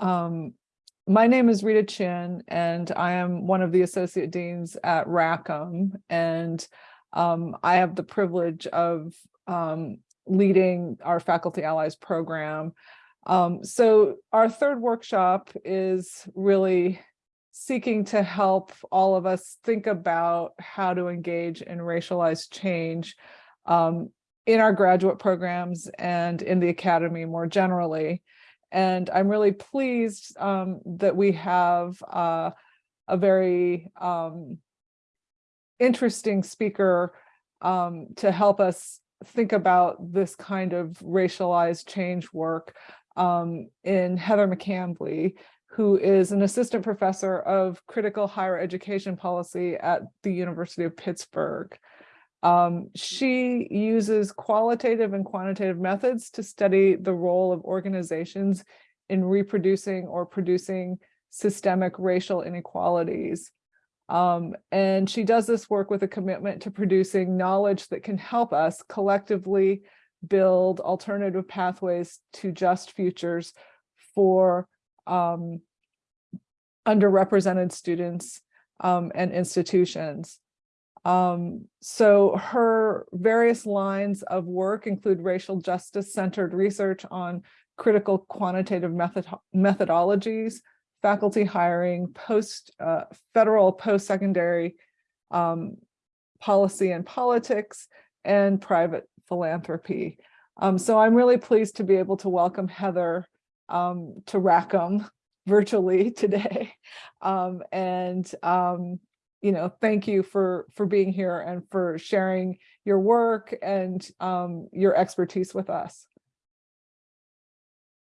Um, my name is Rita Chin, and I am one of the associate deans at Rackham. And um, I have the privilege of um, leading our Faculty Allies program. Um, so our third workshop is really seeking to help all of us think about how to engage in racialized change um, in our graduate programs and in the academy more generally. And I'm really pleased um, that we have uh, a very um, interesting speaker um, to help us think about this kind of racialized change work um, in Heather McCambly, who is an assistant professor of critical higher education policy at the University of Pittsburgh. Um, she uses qualitative and quantitative methods to study the role of organizations in reproducing or producing systemic racial inequalities. Um, and she does this work with a commitment to producing knowledge that can help us collectively build alternative pathways to just futures for um, underrepresented students um, and institutions. Um, so her various lines of work include racial justice centered research on critical quantitative method methodologies, faculty hiring, post uh, federal post-secondary um, policy and politics, and private philanthropy. Um, so I'm really pleased to be able to welcome Heather um, to Rackham virtually today. Um, and um, you know, thank you for for being here and for sharing your work and um, your expertise with us.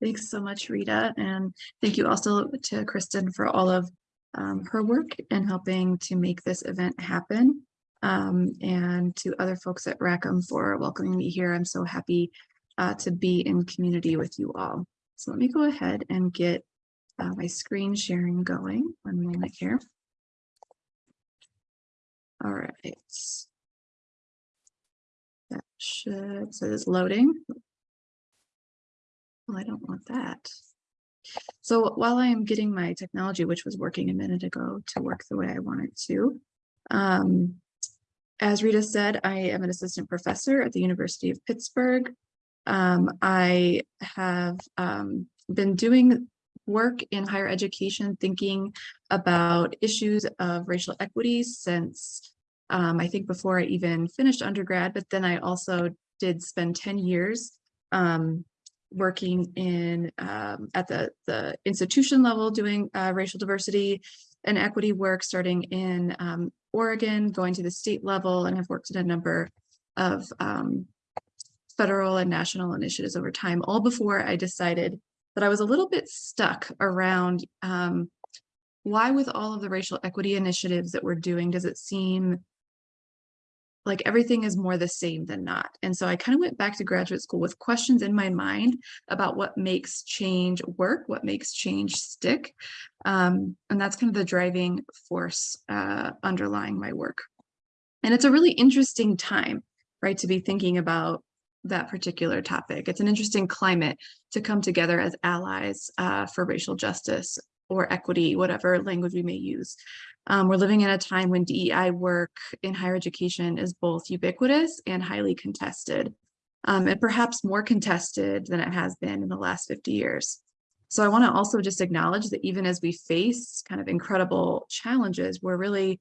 Thanks so much, Rita. And thank you also to Kristen for all of um, her work in helping to make this event happen. Um, and to other folks at Rackham for welcoming me here. I'm so happy uh, to be in community with you all. So let me go ahead and get uh, my screen sharing going. One moment here. All right. That should, so it's loading. Well, I don't want that. So while I am getting my technology, which was working a minute ago to work the way I want it to, um, as Rita said, I am an assistant professor at the University of Pittsburgh. Um, I have um, been doing work in higher education, thinking about issues of racial equity since um, I think before I even finished undergrad, but then I also did spend 10 years um, working in um, at the, the institution level doing uh, racial diversity and equity work starting in um, Oregon, going to the state level, and have worked in a number of um, federal and national initiatives over time, all before I decided that I was a little bit stuck around um, why with all of the racial equity initiatives that we're doing, does it seem like everything is more the same than not. And so I kind of went back to graduate school with questions in my mind about what makes change work, what makes change stick. Um, and that's kind of the driving force uh, underlying my work. And it's a really interesting time, right, to be thinking about that particular topic. It's an interesting climate to come together as allies uh, for racial justice or equity, whatever language we may use. Um, we're living in a time when DEI work in higher education is both ubiquitous and highly contested, um, and perhaps more contested than it has been in the last 50 years. So I want to also just acknowledge that even as we face kind of incredible challenges, we're really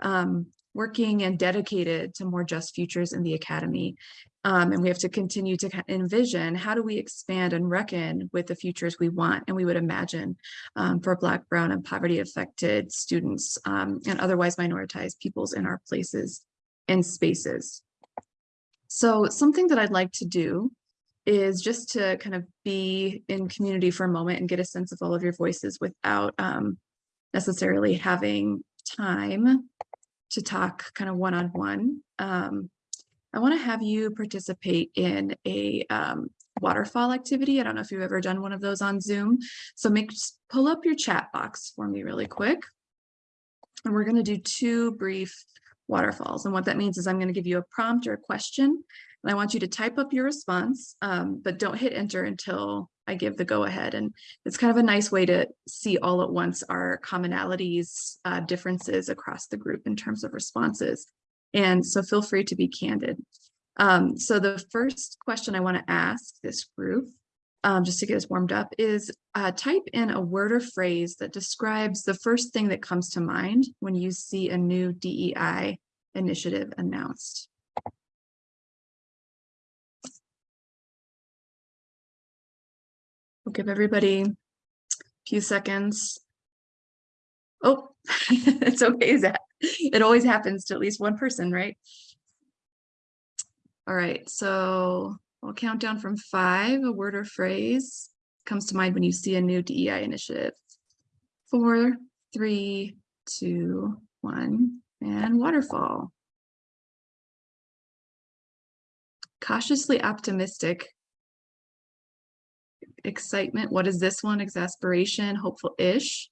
um, working and dedicated to more just futures in the academy. Um, and we have to continue to envision how do we expand and reckon with the futures we want and we would imagine um, for Black, Brown, and poverty affected students um, and otherwise minoritized peoples in our places and spaces. So something that I'd like to do is just to kind of be in community for a moment and get a sense of all of your voices without um, necessarily having time to talk kind of one-on-one. Um, I want to have you participate in a um, waterfall activity. I don't know if you've ever done one of those on Zoom. So make pull up your chat box for me really quick. And we're going to do two brief waterfalls. And what that means is I'm going to give you a prompt or a question. And I want you to type up your response, um, but don't hit enter until I give the go ahead. And it's kind of a nice way to see all at once our commonalities, uh, differences across the group in terms of responses. And so feel free to be candid. Um, so the first question I want to ask this group, um, just to get us warmed up, is uh, type in a word or phrase that describes the first thing that comes to mind when you see a new DEI initiative announced. We'll give everybody a few seconds. Oh, it's okay, Zach. It always happens to at least one person, right? All right, so I'll count down from five, a word or phrase comes to mind when you see a new DEI initiative. Four, three, two, one, and waterfall. Cautiously optimistic. Excitement, what is this one? Exasperation, hopeful-ish.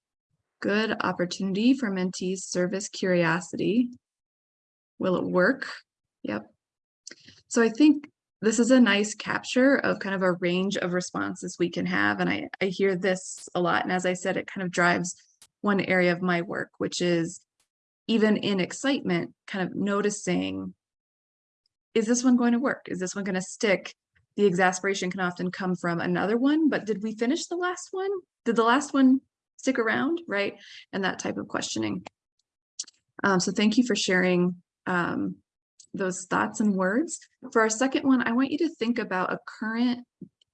Good opportunity for mentees, service, curiosity. Will it work? Yep. So I think this is a nice capture of kind of a range of responses we can have. And I, I hear this a lot. And as I said, it kind of drives one area of my work, which is even in excitement, kind of noticing, is this one going to work? Is this one going to stick? The exasperation can often come from another one, but did we finish the last one? Did the last one stick around, right? And that type of questioning. Um, so thank you for sharing um, those thoughts and words. For our second one, I want you to think about a current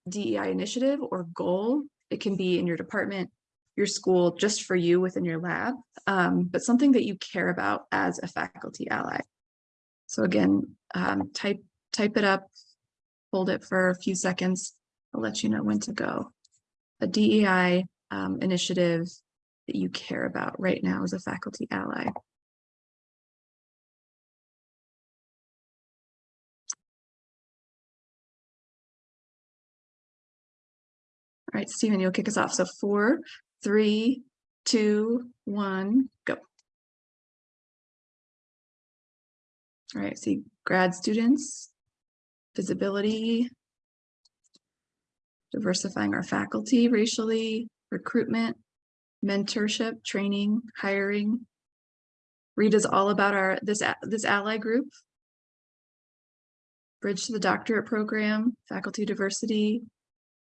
DEI initiative or goal. It can be in your department, your school, just for you within your lab, um, but something that you care about as a faculty ally. So again, um, type, type it up, hold it for a few seconds. I'll let you know when to go. A DEI um, initiative that you care about right now as a faculty ally. All right, Stephen, you'll kick us off. So four, three, two, one, go. All right, see grad students, visibility, diversifying our faculty racially, recruitment, mentorship, training, hiring. Rita's all about our this this ally group. Bridge to the doctorate program, faculty diversity,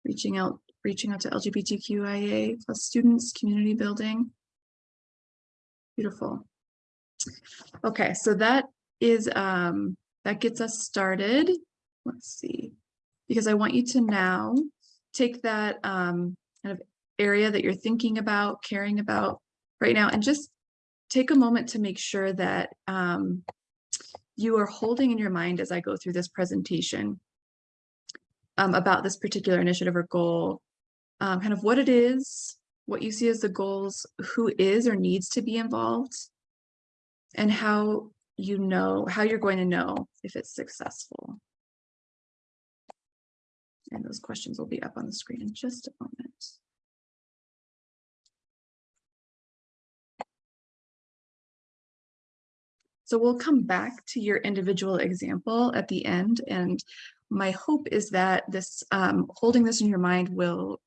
reaching out reaching out to LGBTQIA plus students, community building. Beautiful. Okay, so that is um that gets us started. Let's see, because I want you to now take that um kind of area that you're thinking about, caring about right now, and just take a moment to make sure that um, you are holding in your mind as I go through this presentation um, about this particular initiative or goal, um, kind of what it is, what you see as the goals, who is or needs to be involved, and how you know, how you're going to know if it's successful. And those questions will be up on the screen in just a moment. So we'll come back to your individual example at the end. And my hope is that this um, holding this in your mind will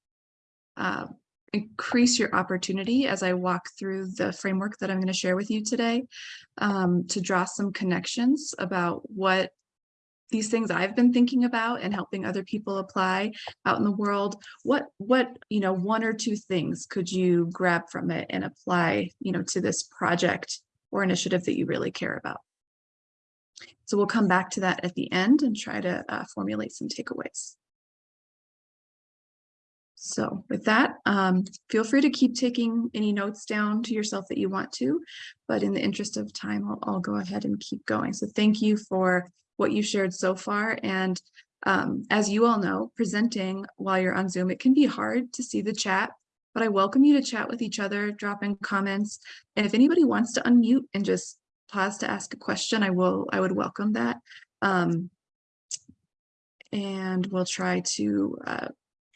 uh, increase your opportunity as I walk through the framework that I'm going to share with you today um, to draw some connections about what these things I've been thinking about and helping other people apply out in the world. What, what, you know, one or two things could you grab from it and apply, you know, to this project or initiative that you really care about? So we'll come back to that at the end and try to uh, formulate some takeaways. So with that, um, feel free to keep taking any notes down to yourself that you want to, but in the interest of time, I'll, I'll go ahead and keep going. So thank you for what you shared so far. And um, as you all know, presenting while you're on Zoom, it can be hard to see the chat, but I welcome you to chat with each other, drop in comments. And if anybody wants to unmute and just pause to ask a question, I will, I would welcome that. Um, and we'll try to uh,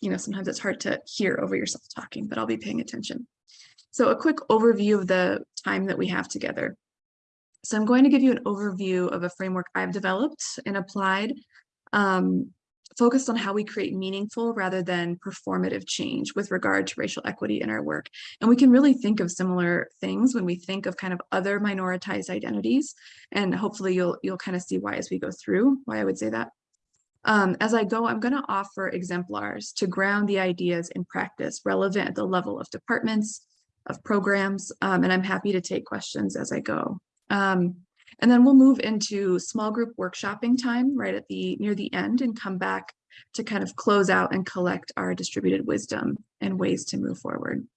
you know, sometimes it's hard to hear over yourself talking, but I'll be paying attention. So a quick overview of the time that we have together. So I'm going to give you an overview of a framework I've developed and applied. Um, focused on how we create meaningful rather than performative change with regard to racial equity in our work. And we can really think of similar things when we think of kind of other minoritized identities. And hopefully you'll you'll kind of see why as we go through why I would say that. Um, as I go, I'm going to offer exemplars to ground the ideas in practice relevant at the level of departments, of programs, um, and I'm happy to take questions as I go. Um, and then we'll move into small group workshopping time right at the near the end and come back to kind of close out and collect our distributed wisdom and ways to move forward.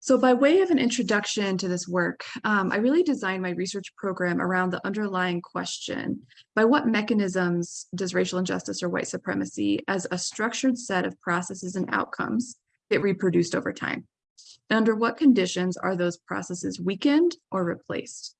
So by way of an introduction to this work, um, I really designed my research program around the underlying question, by what mechanisms does racial injustice or white supremacy as a structured set of processes and outcomes get reproduced over time? Under what conditions are those processes weakened or replaced?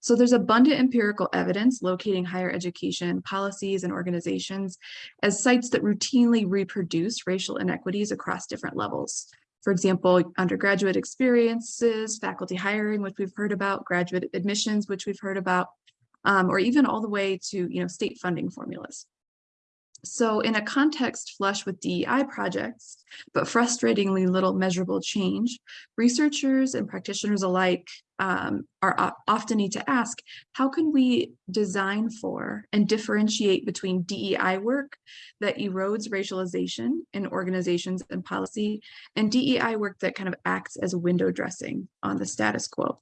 So there's abundant empirical evidence locating higher education policies and organizations as sites that routinely reproduce racial inequities across different levels. For example, undergraduate experiences, faculty hiring, which we've heard about, graduate admissions, which we've heard about, um, or even all the way to you know, state funding formulas. So in a context flush with DEI projects, but frustratingly little measurable change, researchers and practitioners alike um, are often need to ask, how can we design for and differentiate between DEI work that erodes racialization in organizations and policy and DEI work that kind of acts as window dressing on the status quo?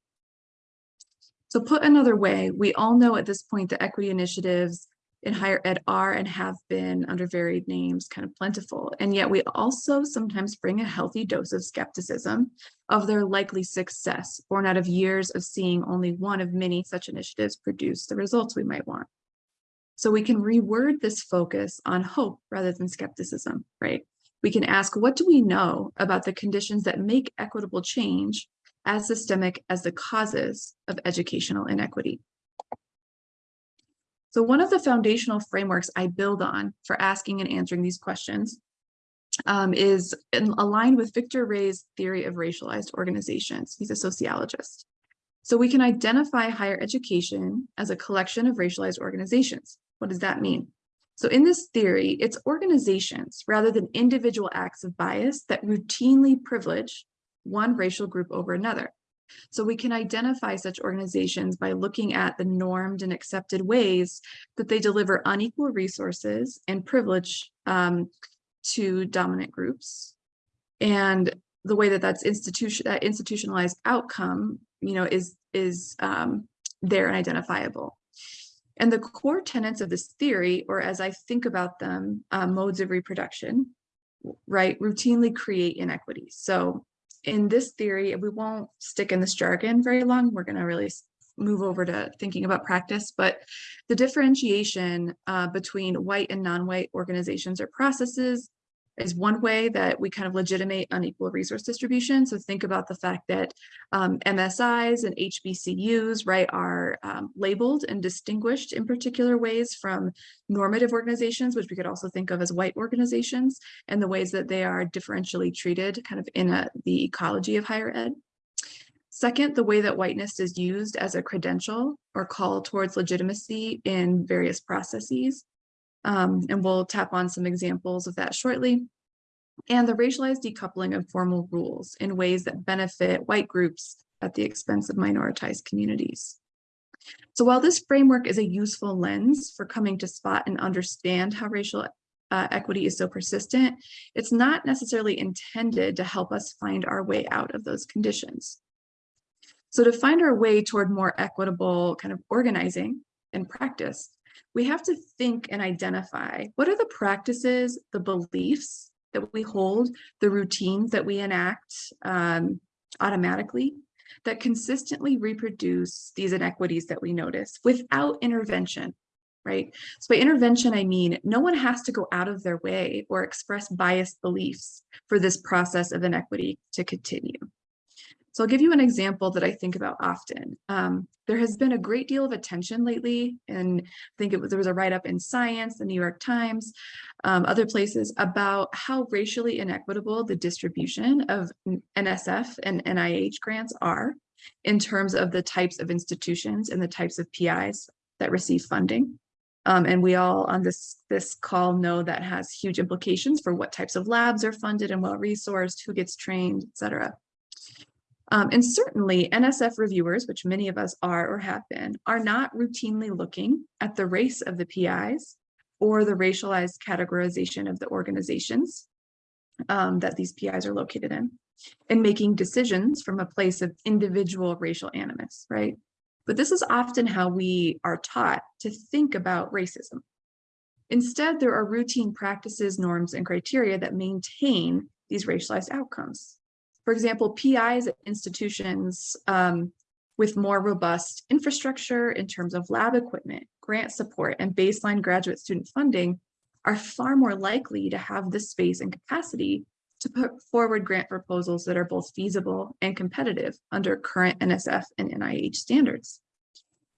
So put another way, we all know at this point that equity initiatives in higher ed are and have been under varied names kind of plentiful. And yet we also sometimes bring a healthy dose of skepticism of their likely success born out of years of seeing only one of many such initiatives produce the results we might want. So we can reword this focus on hope rather than skepticism, right? We can ask, what do we know about the conditions that make equitable change as systemic as the causes of educational inequity? So one of the foundational frameworks I build on for asking and answering these questions um, is in, aligned with Victor Ray's theory of racialized organizations. He's a sociologist. So we can identify higher education as a collection of racialized organizations. What does that mean? So in this theory, it's organizations rather than individual acts of bias that routinely privilege one racial group over another. So we can identify such organizations by looking at the normed and accepted ways that they deliver unequal resources and privilege um, to dominant groups. And the way that that's institution that institutionalized outcome, you know, is is um, there and identifiable. And the core tenets of this theory, or as I think about them, uh, modes of reproduction, right, routinely create inequities. So in this theory, we won't stick in this jargon very long. We're going to really move over to thinking about practice, but the differentiation uh, between white and non-white organizations or processes is one way that we kind of legitimate unequal resource distribution. So think about the fact that um, MSIs and HBCUs, right, are um, labeled and distinguished in particular ways from normative organizations, which we could also think of as white organizations, and the ways that they are differentially treated kind of in a, the ecology of higher ed. Second, the way that whiteness is used as a credential or call towards legitimacy in various processes. Um, and we'll tap on some examples of that shortly. And the racialized decoupling of formal rules in ways that benefit white groups at the expense of minoritized communities. So while this framework is a useful lens for coming to spot and understand how racial uh, equity is so persistent, it's not necessarily intended to help us find our way out of those conditions. So to find our way toward more equitable kind of organizing and practice, we have to think and identify what are the practices, the beliefs that we hold, the routines that we enact um, automatically that consistently reproduce these inequities that we notice without intervention, right? So by intervention, I mean, no one has to go out of their way or express biased beliefs for this process of inequity to continue. So I'll give you an example that I think about often. Um, there has been a great deal of attention lately, and I think it was, there was a write-up in Science, the New York Times, um, other places about how racially inequitable the distribution of NSF and NIH grants are in terms of the types of institutions and the types of PIs that receive funding. Um, and we all on this, this call know that has huge implications for what types of labs are funded and well-resourced, who gets trained, et cetera. Um, and certainly NSF reviewers, which many of us are or have been, are not routinely looking at the race of the PIs or the racialized categorization of the organizations um, that these PIs are located in and making decisions from a place of individual racial animus, right? But this is often how we are taught to think about racism. Instead, there are routine practices, norms, and criteria that maintain these racialized outcomes. For example, PIs at institutions um, with more robust infrastructure in terms of lab equipment, grant support, and baseline graduate student funding are far more likely to have the space and capacity to put forward grant proposals that are both feasible and competitive under current NSF and NIH standards.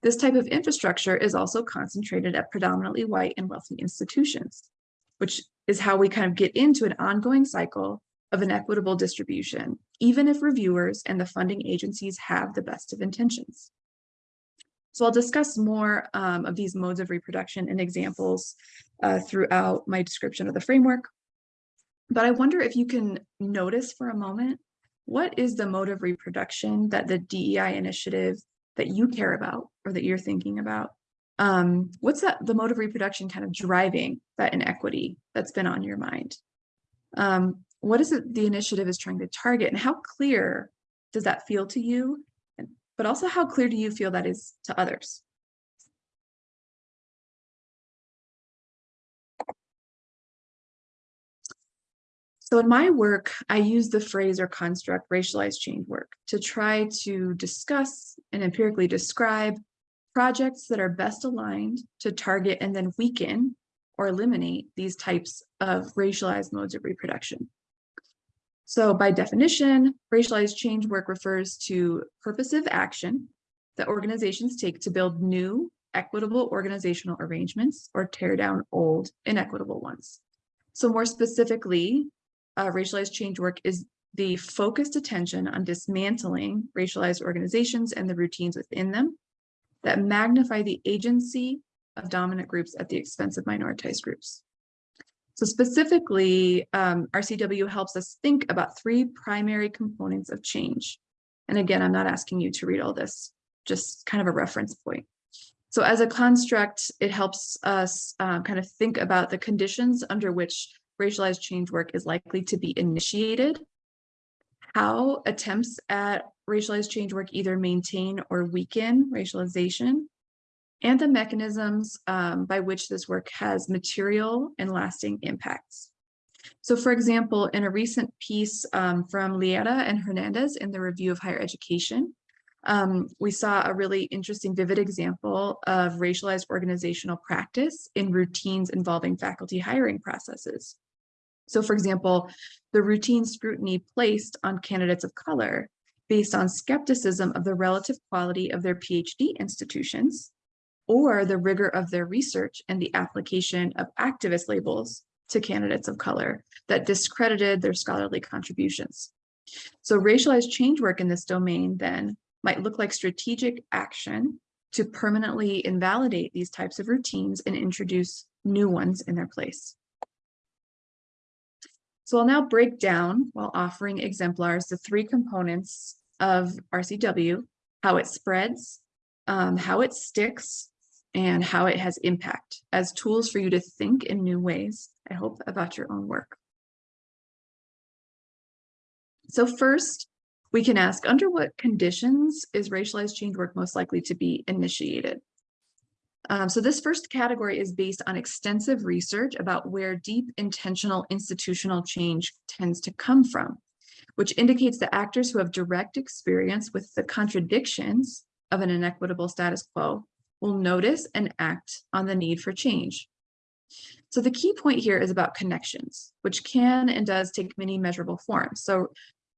This type of infrastructure is also concentrated at predominantly white and wealthy institutions, which is how we kind of get into an ongoing cycle of an equitable distribution, even if reviewers and the funding agencies have the best of intentions. So I'll discuss more um, of these modes of reproduction and examples uh, throughout my description of the framework. But I wonder if you can notice for a moment, what is the mode of reproduction that the DEI initiative that you care about or that you're thinking about? Um, what's that the mode of reproduction kind of driving that inequity that's been on your mind? Um, what is it the initiative is trying to target and how clear does that feel to you? But also how clear do you feel that is to others? So in my work, I use the phrase or construct racialized change work to try to discuss and empirically describe projects that are best aligned to target and then weaken or eliminate these types of racialized modes of reproduction. So by definition, racialized change work refers to purposive action that organizations take to build new equitable organizational arrangements or tear down old inequitable ones. So more specifically, uh, racialized change work is the focused attention on dismantling racialized organizations and the routines within them that magnify the agency of dominant groups at the expense of minoritized groups. So specifically, um, RCW helps us think about three primary components of change. And again, I'm not asking you to read all this, just kind of a reference point. So as a construct, it helps us uh, kind of think about the conditions under which racialized change work is likely to be initiated, how attempts at racialized change work either maintain or weaken racialization, and the mechanisms um, by which this work has material and lasting impacts. So for example, in a recent piece um, from Liera and Hernandez in the review of higher education, um, we saw a really interesting vivid example of racialized organizational practice in routines involving faculty hiring processes. So for example, the routine scrutiny placed on candidates of color based on skepticism of the relative quality of their PhD institutions or the rigor of their research and the application of activist labels to candidates of color that discredited their scholarly contributions. So racialized change work in this domain then might look like strategic action to permanently invalidate these types of routines and introduce new ones in their place. So I'll now break down while offering exemplars the three components of RCW, how it spreads, um, how it sticks, and how it has impact as tools for you to think in new ways, I hope, about your own work. So first, we can ask, under what conditions is racialized change work most likely to be initiated? Um, so this first category is based on extensive research about where deep intentional institutional change tends to come from, which indicates that actors who have direct experience with the contradictions of an inequitable status quo will notice and act on the need for change. So the key point here is about connections, which can and does take many measurable forms. So,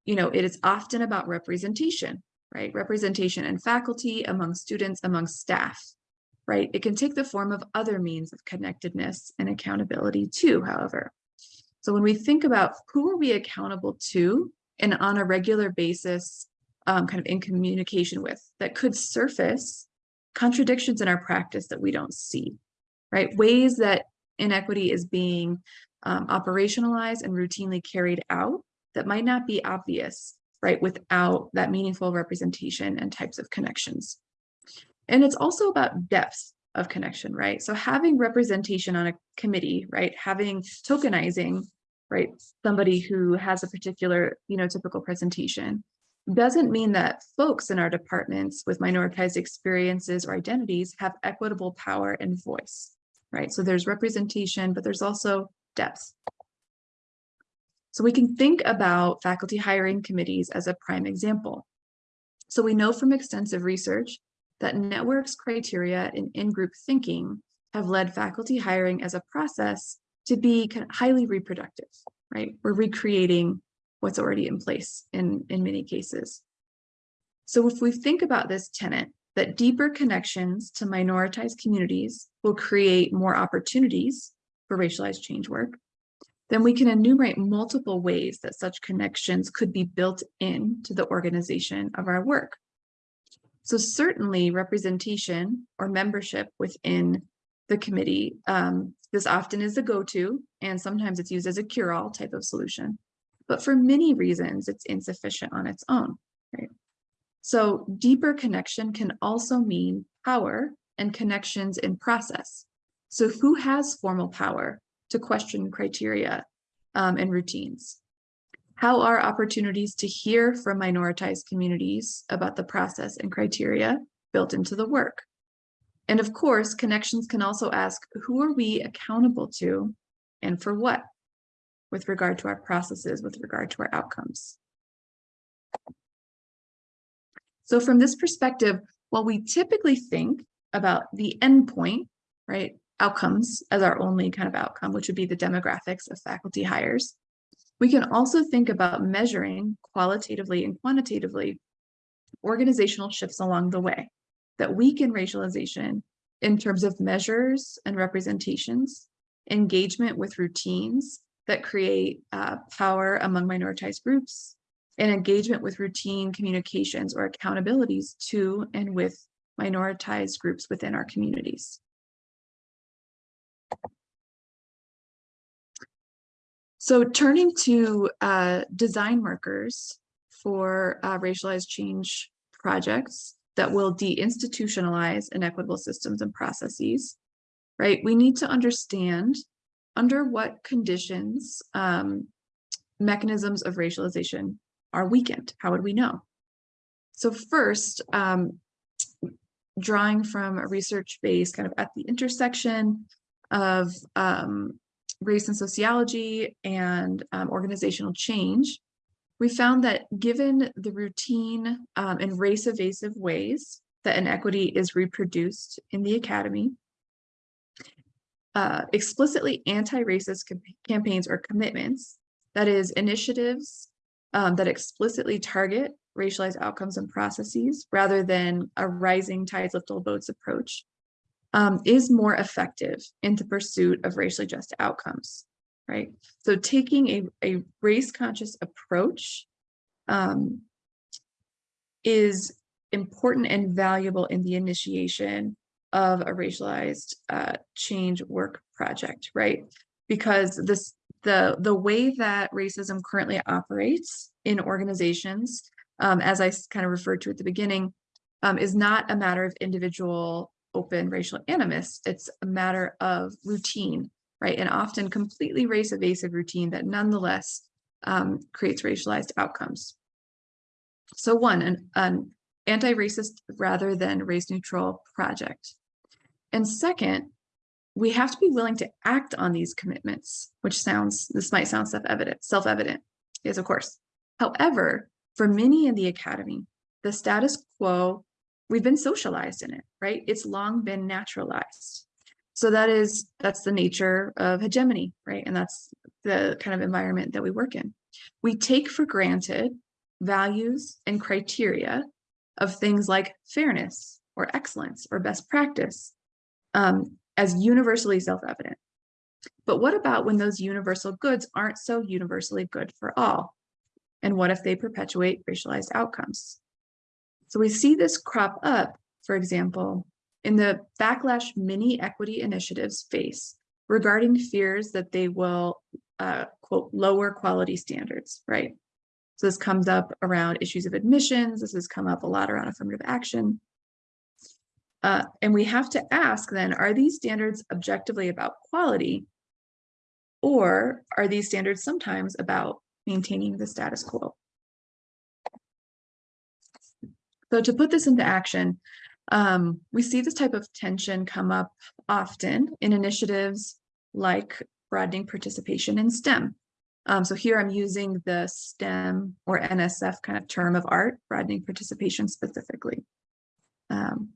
you know, it is often about representation, right? Representation in faculty, among students, among staff right? It can take the form of other means of connectedness and accountability too, however. So when we think about who are we accountable to and on a regular basis, um, kind of in communication with, that could surface contradictions in our practice that we don't see. right? Ways that inequity is being um, operationalized and routinely carried out that might not be obvious, right, without that meaningful representation and types of connections. And it's also about depth of connection, right? So having representation on a committee, right, having tokenizing, right, somebody who has a particular, you know, typical presentation doesn't mean that folks in our departments with minoritized experiences or identities have equitable power and voice, right? So there's representation, but there's also depth. So we can think about faculty hiring committees as a prime example. So we know from extensive research that networks criteria and in-group thinking have led faculty hiring as a process to be highly reproductive, right? We're recreating what's already in place in, in many cases. So if we think about this tenet, that deeper connections to minoritized communities will create more opportunities for racialized change work, then we can enumerate multiple ways that such connections could be built into the organization of our work. So certainly representation or membership within the committee, um, this often is the go-to, and sometimes it's used as a cure-all type of solution. But for many reasons, it's insufficient on its own, right? So deeper connection can also mean power and connections in process. So who has formal power to question criteria um, and routines? How are opportunities to hear from minoritized communities about the process and criteria built into the work? And of course, connections can also ask, who are we accountable to and for what with regard to our processes, with regard to our outcomes? So from this perspective, while we typically think about the endpoint, right, outcomes as our only kind of outcome, which would be the demographics of faculty hires. We can also think about measuring qualitatively and quantitatively organizational shifts along the way that weaken racialization in terms of measures and representations, engagement with routines that create uh, power among minoritized groups, and engagement with routine communications or accountabilities to and with minoritized groups within our communities. So turning to uh, design markers for uh, racialized change projects that will deinstitutionalize inequitable systems and processes, right? We need to understand under what conditions um, mechanisms of racialization are weakened. How would we know? So first, um, drawing from a research base kind of at the intersection of um, race and sociology and um, organizational change, we found that given the routine um, and race evasive ways that inequity is reproduced in the academy, uh, explicitly anti-racist campaigns or commitments, that is initiatives um, that explicitly target racialized outcomes and processes rather than a rising tides lift all boats approach, um, is more effective in the pursuit of racially just outcomes, right? So taking a, a race conscious approach um, is important and valuable in the initiation of a racialized uh, change work project, right? Because this the the way that racism currently operates in organizations, um, as I kind of referred to at the beginning, um, is not a matter of individual open racial animus. It's a matter of routine, right? And often completely race evasive routine that nonetheless um, creates racialized outcomes. So one, an, an anti-racist rather than race neutral project. And second, we have to be willing to act on these commitments, which sounds, this might sound self-evident, self-evident, yes, of course. However, for many in the academy, the status quo we've been socialized in it, right? It's long been naturalized. So that is, that's the nature of hegemony, right? And that's the kind of environment that we work in. We take for granted values and criteria of things like fairness or excellence or best practice um, as universally self-evident. But what about when those universal goods aren't so universally good for all? And what if they perpetuate racialized outcomes? So we see this crop up, for example, in the backlash many equity initiatives face regarding fears that they will, uh, quote, lower quality standards, right? So this comes up around issues of admissions. This has come up a lot around affirmative action. Uh, and we have to ask then, are these standards objectively about quality? Or are these standards sometimes about maintaining the status quo? So to put this into action, um, we see this type of tension come up often in initiatives like broadening participation in STEM. Um, so here I'm using the STEM or NSF kind of term of art, broadening participation specifically. Um,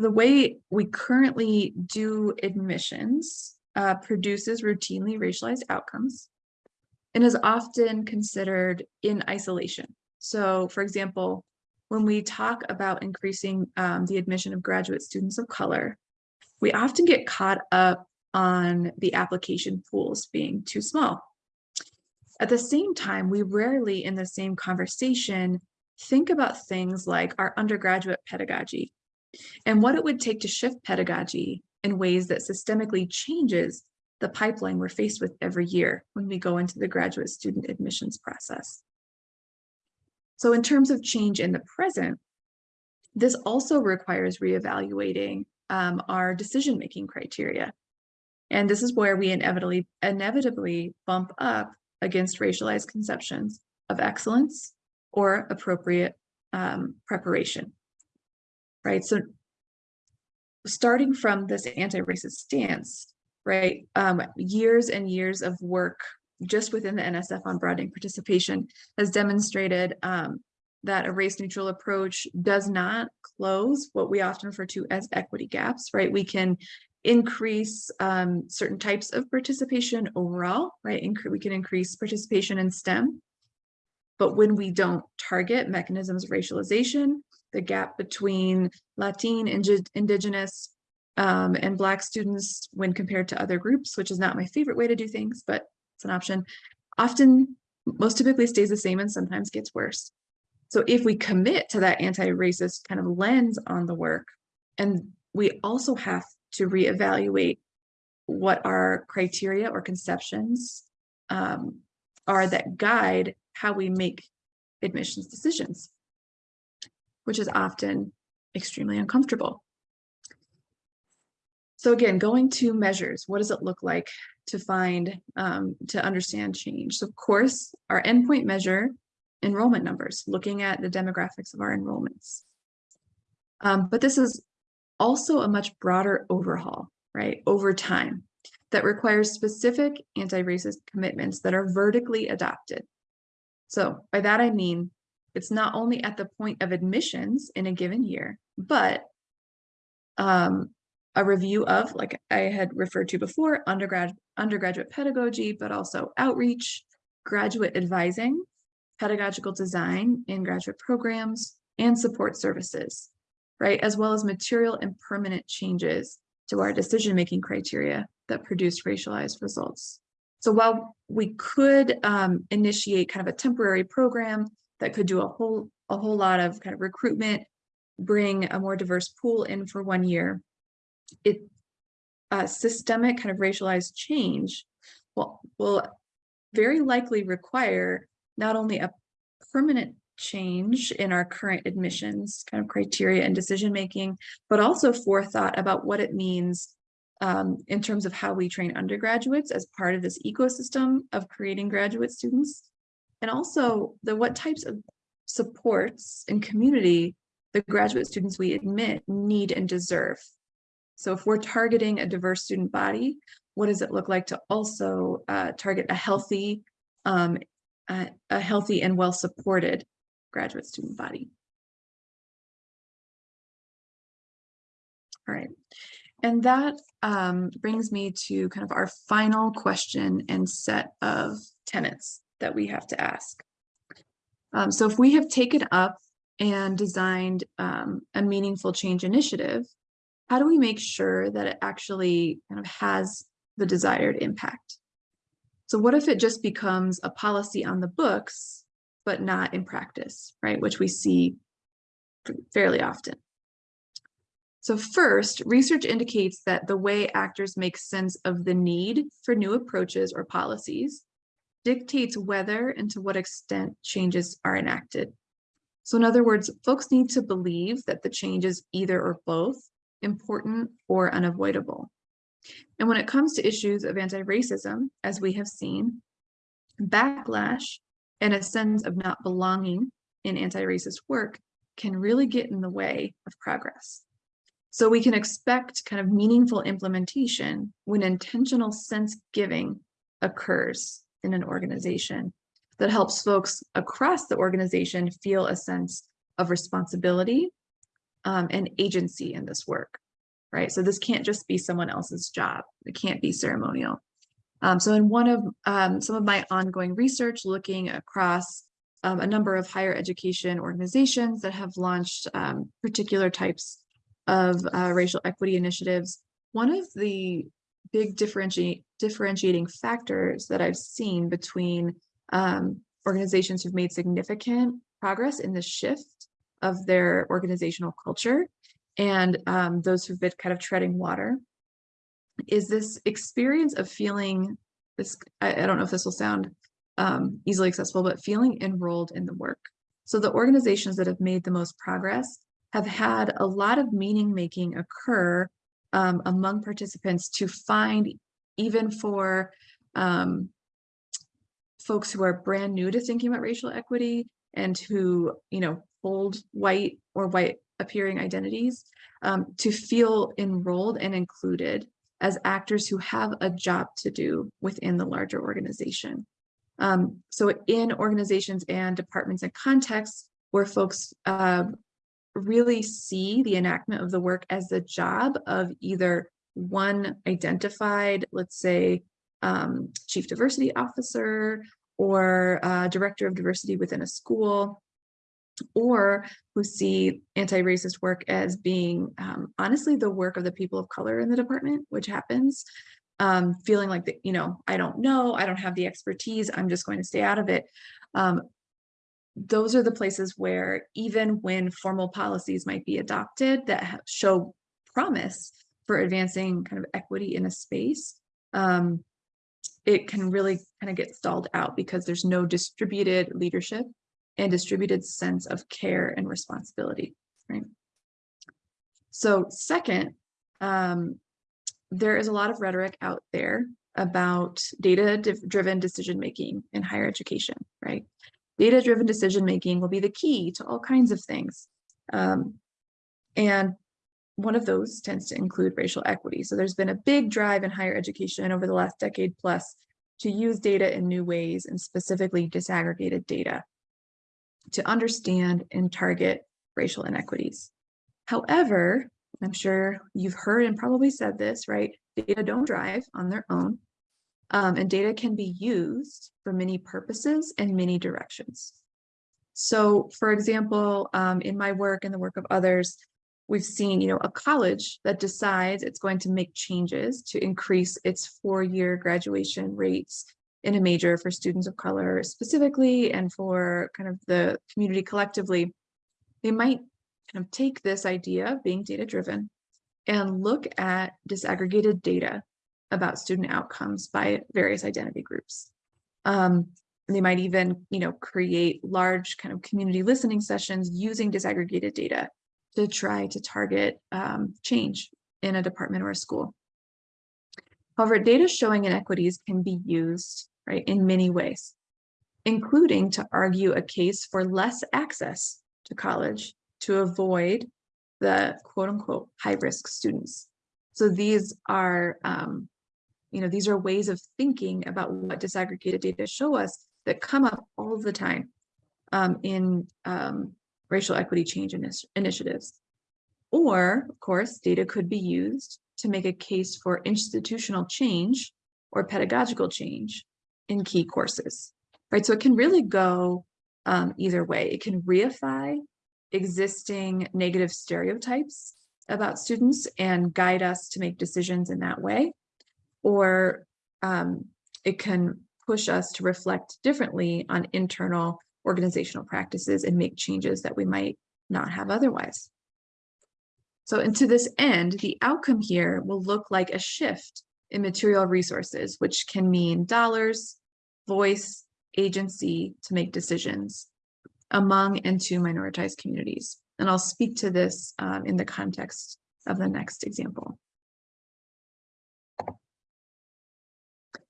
the way we currently do admissions uh, produces routinely racialized outcomes and is often considered in isolation. So for example, when we talk about increasing um, the admission of graduate students of color, we often get caught up on the application pools being too small. At the same time, we rarely in the same conversation think about things like our undergraduate pedagogy and what it would take to shift pedagogy in ways that systemically changes the pipeline we're faced with every year when we go into the graduate student admissions process. So in terms of change in the present, this also requires reevaluating um, our decision-making criteria. And this is where we inevitably, inevitably bump up against racialized conceptions of excellence or appropriate um, preparation, right? So starting from this anti-racist stance, right, um, years and years of work just within the NSF on broadening participation has demonstrated um, that a race neutral approach does not close what we often refer to as equity gaps, right? We can increase um, certain types of participation overall, right? Incre we can increase participation in STEM. But when we don't target mechanisms of racialization, the gap between Latin, Indigenous, um, and Black students when compared to other groups, which is not my favorite way to do things, but it's an option, often most typically stays the same and sometimes gets worse. So if we commit to that anti-racist kind of lens on the work, and we also have to reevaluate what our criteria or conceptions um, are that guide how we make admissions decisions, which is often extremely uncomfortable. So again, going to measures, what does it look like to find, um, to understand change? So of course, our endpoint measure enrollment numbers, looking at the demographics of our enrollments. Um, but this is also a much broader overhaul, right, over time that requires specific anti-racist commitments that are vertically adopted. So by that I mean, it's not only at the point of admissions in a given year, but um, a review of, like I had referred to before, undergrad, undergraduate pedagogy, but also outreach, graduate advising, pedagogical design in graduate programs, and support services, right? As well as material and permanent changes to our decision-making criteria that produce racialized results. So while we could um, initiate kind of a temporary program that could do a whole, a whole lot of kind of recruitment, bring a more diverse pool in for one year, it uh, systemic kind of racialized change will, will very likely require not only a permanent change in our current admissions kind of criteria and decision making, but also forethought about what it means um, in terms of how we train undergraduates as part of this ecosystem of creating graduate students, and also the what types of supports and community the graduate students we admit need and deserve. So if we're targeting a diverse student body, what does it look like to also uh, target a healthy um, a, a healthy and well-supported graduate student body. All right, and that um, brings me to kind of our final question and set of tenets that we have to ask. Um, so if we have taken up and designed um, a meaningful change initiative, how do we make sure that it actually kind of has the desired impact? So what if it just becomes a policy on the books, but not in practice, right? Which we see fairly often. So first, research indicates that the way actors make sense of the need for new approaches or policies dictates whether and to what extent changes are enacted. So in other words, folks need to believe that the change is either or both important or unavoidable. And when it comes to issues of anti-racism, as we have seen, backlash and a sense of not belonging in anti-racist work can really get in the way of progress. So we can expect kind of meaningful implementation when intentional sense giving occurs in an organization that helps folks across the organization feel a sense of responsibility um, and agency in this work, right? So this can't just be someone else's job. It can't be ceremonial. Um, so in one of um, some of my ongoing research looking across um, a number of higher education organizations that have launched um, particular types of uh, racial equity initiatives, one of the big differentiate, differentiating factors that I've seen between um, organizations who've made significant progress in the shift of their organizational culture and um, those who've been kind of treading water is this experience of feeling this, I, I don't know if this will sound um, easily accessible, but feeling enrolled in the work. So the organizations that have made the most progress have had a lot of meaning making occur um, among participants to find even for um, folks who are brand new to thinking about racial equity and who, you know, hold white or white appearing identities um, to feel enrolled and included as actors who have a job to do within the larger organization. Um, so in organizations and departments and contexts where folks uh, really see the enactment of the work as the job of either one identified, let's say, um, chief diversity officer or uh, director of diversity within a school, or who see anti-racist work as being um, honestly the work of the people of color in the department, which happens, um, feeling like, the, you know, I don't know, I don't have the expertise, I'm just going to stay out of it. Um, those are the places where even when formal policies might be adopted that show promise for advancing kind of equity in a space, um, it can really kind of get stalled out because there's no distributed leadership and distributed sense of care and responsibility, right? So second, um, there is a lot of rhetoric out there about data-driven decision-making in higher education, right? Data-driven decision-making will be the key to all kinds of things. Um, and one of those tends to include racial equity. So there's been a big drive in higher education over the last decade plus to use data in new ways and specifically disaggregated data to understand and target racial inequities. However, I'm sure you've heard and probably said this, right? Data don't drive on their own. Um, and data can be used for many purposes and many directions. So for example, um, in my work and the work of others, we've seen, you know, a college that decides it's going to make changes to increase its four-year graduation rates in a major for students of color specifically and for kind of the community collectively, they might kind of take this idea of being data driven and look at disaggregated data about student outcomes by various identity groups. Um, they might even, you know, create large kind of community listening sessions using disaggregated data to try to target um, change in a department or a school. However, data showing inequities can be used right, in many ways, including to argue a case for less access to college to avoid the quote unquote high risk students. So these are, um, you know, these are ways of thinking about what disaggregated data show us that come up all the time um, in um, racial equity change initiatives. Or, of course, data could be used to make a case for institutional change or pedagogical change in key courses, right? So it can really go um, either way. It can reify existing negative stereotypes about students and guide us to make decisions in that way, or um, it can push us to reflect differently on internal organizational practices and make changes that we might not have otherwise. So, and to this end, the outcome here will look like a shift in material resources, which can mean dollars, voice, agency to make decisions among and to minoritized communities. And I'll speak to this um, in the context of the next example.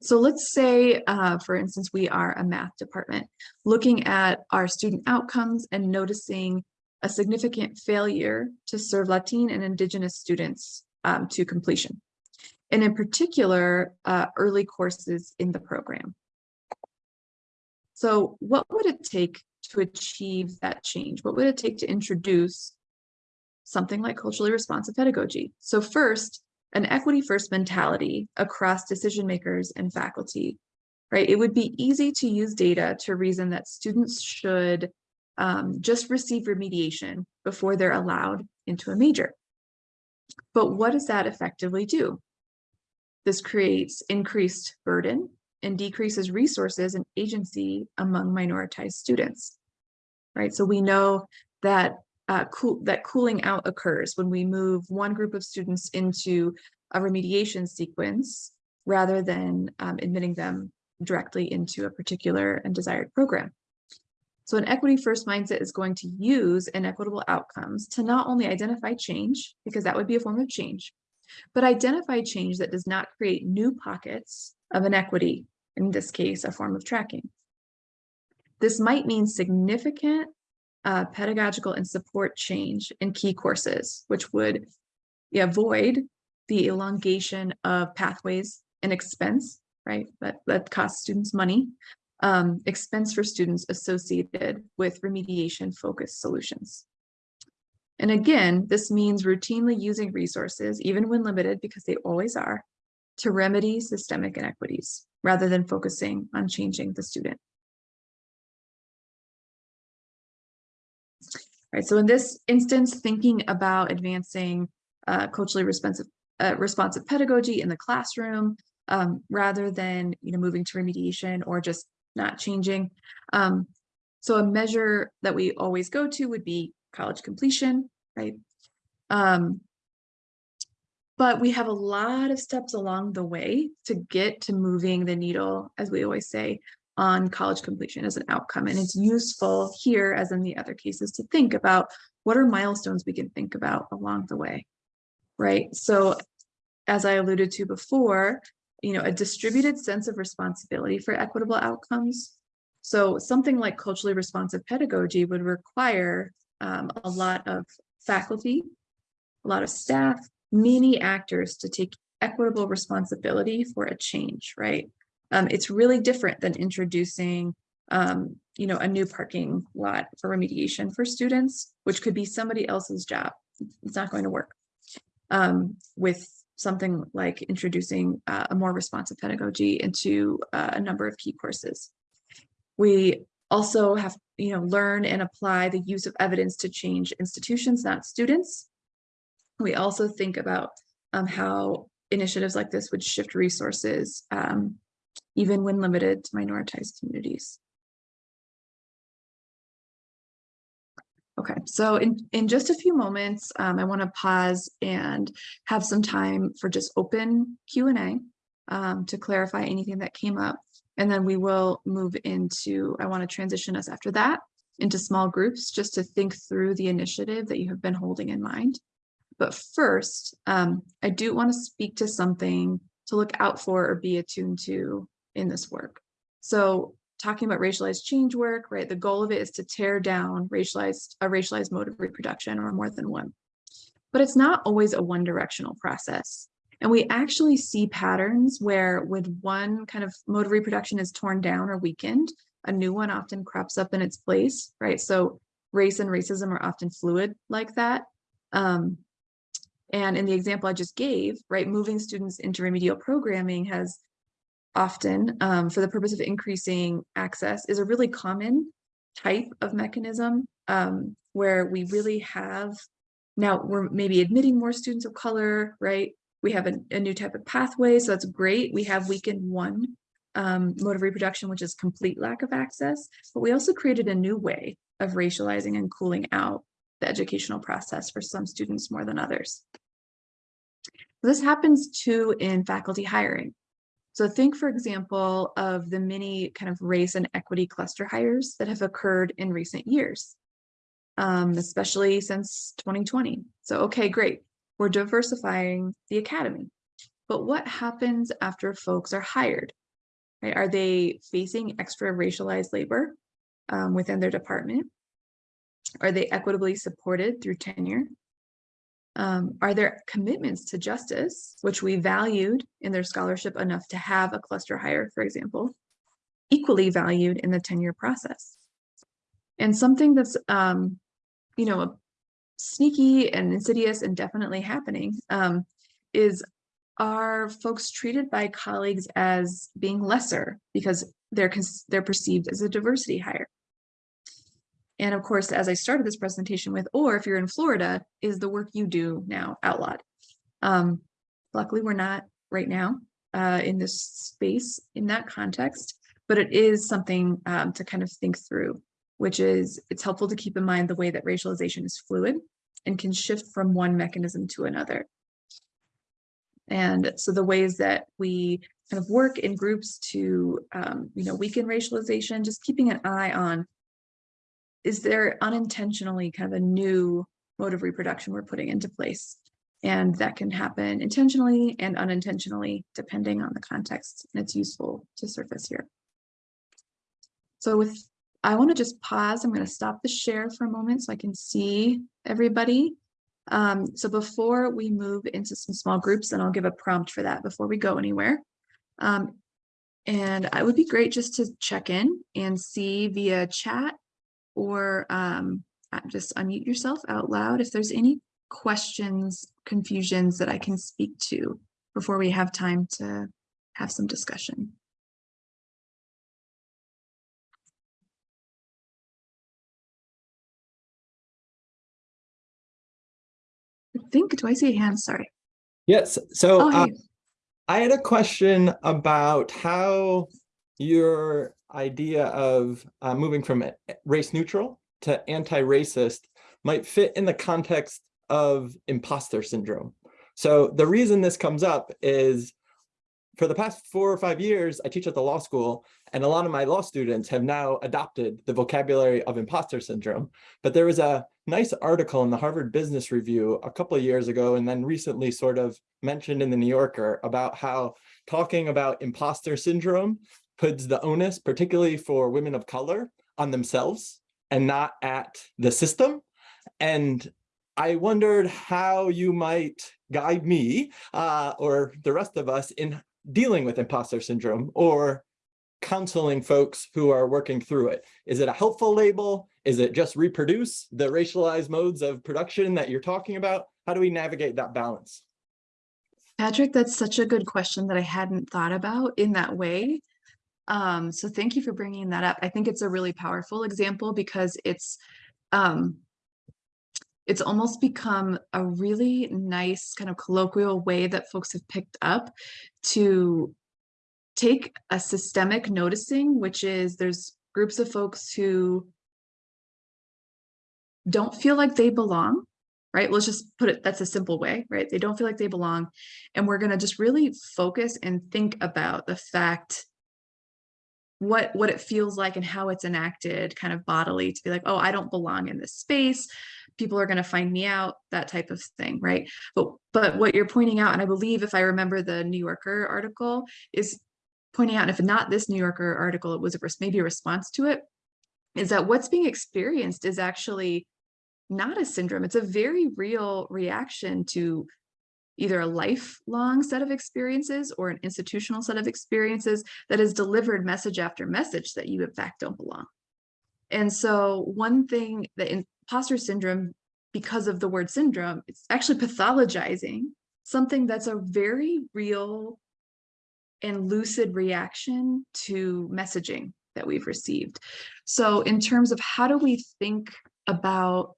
So let's say, uh, for instance, we are a math department looking at our student outcomes and noticing a significant failure to serve Latin and Indigenous students um, to completion. And in particular, uh, early courses in the program. So what would it take to achieve that change? What would it take to introduce something like culturally responsive pedagogy? So first, an equity first mentality across decision makers and faculty, right? It would be easy to use data to reason that students should um, just receive remediation before they're allowed into a major. But what does that effectively do? This creates increased burden and decreases resources and agency among minoritized students, right? So we know that uh, cool, that cooling out occurs when we move one group of students into a remediation sequence rather than um, admitting them directly into a particular and desired program. So an equity first mindset is going to use inequitable outcomes to not only identify change, because that would be a form of change, but identify change that does not create new pockets of inequity, in this case, a form of tracking. This might mean significant uh, pedagogical and support change in key courses, which would avoid the elongation of pathways and expense, right? That, that costs students money, um, expense for students associated with remediation focused solutions. And again, this means routinely using resources, even when limited, because they always are, to remedy systemic inequities, rather than focusing on changing the student. Right, so in this instance, thinking about advancing uh, culturally responsive, uh, responsive pedagogy in the classroom, um, rather than you know moving to remediation or just not changing. Um, so a measure that we always go to would be college completion, right? Um, but we have a lot of steps along the way to get to moving the needle, as we always say, on college completion as an outcome. And it's useful here, as in the other cases, to think about what are milestones we can think about along the way, right? So as I alluded to before, you know, a distributed sense of responsibility for equitable outcomes. So something like culturally responsive pedagogy would require um, a lot of faculty, a lot of staff, many actors to take equitable responsibility for a change, right? Um, it's really different than introducing, um, you know, a new parking lot for remediation for students, which could be somebody else's job. It's not going to work. Um, with something like introducing uh, a more responsive pedagogy into uh, a number of key courses. We also have, you know, learn and apply the use of evidence to change institutions, not students. We also think about um, how initiatives like this would shift resources um, even when limited to minoritized communities. Okay, so in, in just a few moments, um, I want to pause and have some time for just open Q&A um, to clarify anything that came up. And then we will move into, I want to transition us after that into small groups just to think through the initiative that you have been holding in mind. But first, um, I do want to speak to something to look out for or be attuned to in this work. So talking about racialized change work, right? The goal of it is to tear down racialized a racialized mode of reproduction or more than one. But it's not always a one directional process. And we actually see patterns where with one kind of mode of reproduction is torn down or weakened, a new one often crops up in its place, right? So race and racism are often fluid like that. Um, and in the example I just gave, right, moving students into remedial programming has often um, for the purpose of increasing access is a really common type of mechanism um, where we really have now we're maybe admitting more students of color, right? We have a, a new type of pathway, so that's great. We have weakened one um, mode of reproduction, which is complete lack of access, but we also created a new way of racializing and cooling out the educational process for some students more than others. This happens too in faculty hiring. So think, for example, of the many kind of race and equity cluster hires that have occurred in recent years, um, especially since 2020. So, okay, great. We're diversifying the academy. But what happens after folks are hired? Right? Are they facing extra racialized labor um, within their department? Are they equitably supported through tenure? Um, are there commitments to justice, which we valued in their scholarship enough to have a cluster hire, for example, equally valued in the tenure process? And something that's, um, you know, sneaky and insidious and definitely happening um, is are folks treated by colleagues as being lesser because they're they're perceived as a diversity hire? And of course, as I started this presentation with, or if you're in Florida, is the work you do now outlawed? Um, luckily, we're not right now uh, in this space in that context, but it is something um, to kind of think through, which is it's helpful to keep in mind the way that racialization is fluid and can shift from one mechanism to another. And so the ways that we kind of work in groups to, um, you know, weaken racialization, just keeping an eye on is there unintentionally kind of a new mode of reproduction we're putting into place? And that can happen intentionally and unintentionally, depending on the context. And it's useful to surface here. So with, I want to just pause. I'm going to stop the share for a moment so I can see everybody. Um, so before we move into some small groups, and I'll give a prompt for that before we go anywhere. Um, and I would be great just to check in and see via chat or um, uh, just unmute yourself out loud if there's any questions, confusions that I can speak to before we have time to have some discussion. I think, do I see a hand? Sorry. Yes, so Oh, uh. I had a question about how your idea of uh, moving from race neutral to anti-racist might fit in the context of imposter syndrome. So the reason this comes up is for the past four or five years, I teach at the law school, and a lot of my law students have now adopted the vocabulary of imposter syndrome. But there was a nice article in the Harvard Business Review a couple of years ago, and then recently sort of mentioned in the New Yorker about how talking about imposter syndrome puts the onus, particularly for women of color, on themselves and not at the system. And I wondered how you might guide me uh, or the rest of us in dealing with imposter syndrome or counseling folks who are working through it. Is it a helpful label? Is it just reproduce the racialized modes of production that you're talking about? How do we navigate that balance? Patrick, that's such a good question that I hadn't thought about in that way. Um, so thank you for bringing that up. I think it's a really powerful example because it's um, it's almost become a really nice kind of colloquial way that folks have picked up to take a systemic noticing, which is there's groups of folks who don't feel like they belong, right? Let's just put it, that's a simple way, right? They don't feel like they belong. And we're going to just really focus and think about the fact what what it feels like and how it's enacted kind of bodily to be like, oh, I don't belong in this space. People are going to find me out, that type of thing, right? But but what you're pointing out, and I believe if I remember the New Yorker article, is pointing out, and if not this New Yorker article, it was a, maybe a response to it, is that what's being experienced is actually not a syndrome. It's a very real reaction to either a lifelong set of experiences or an institutional set of experiences that has delivered message after message that you in fact don't belong. And so one thing that imposter syndrome, because of the word syndrome, it's actually pathologizing something that's a very real and lucid reaction to messaging that we've received. So in terms of how do we think about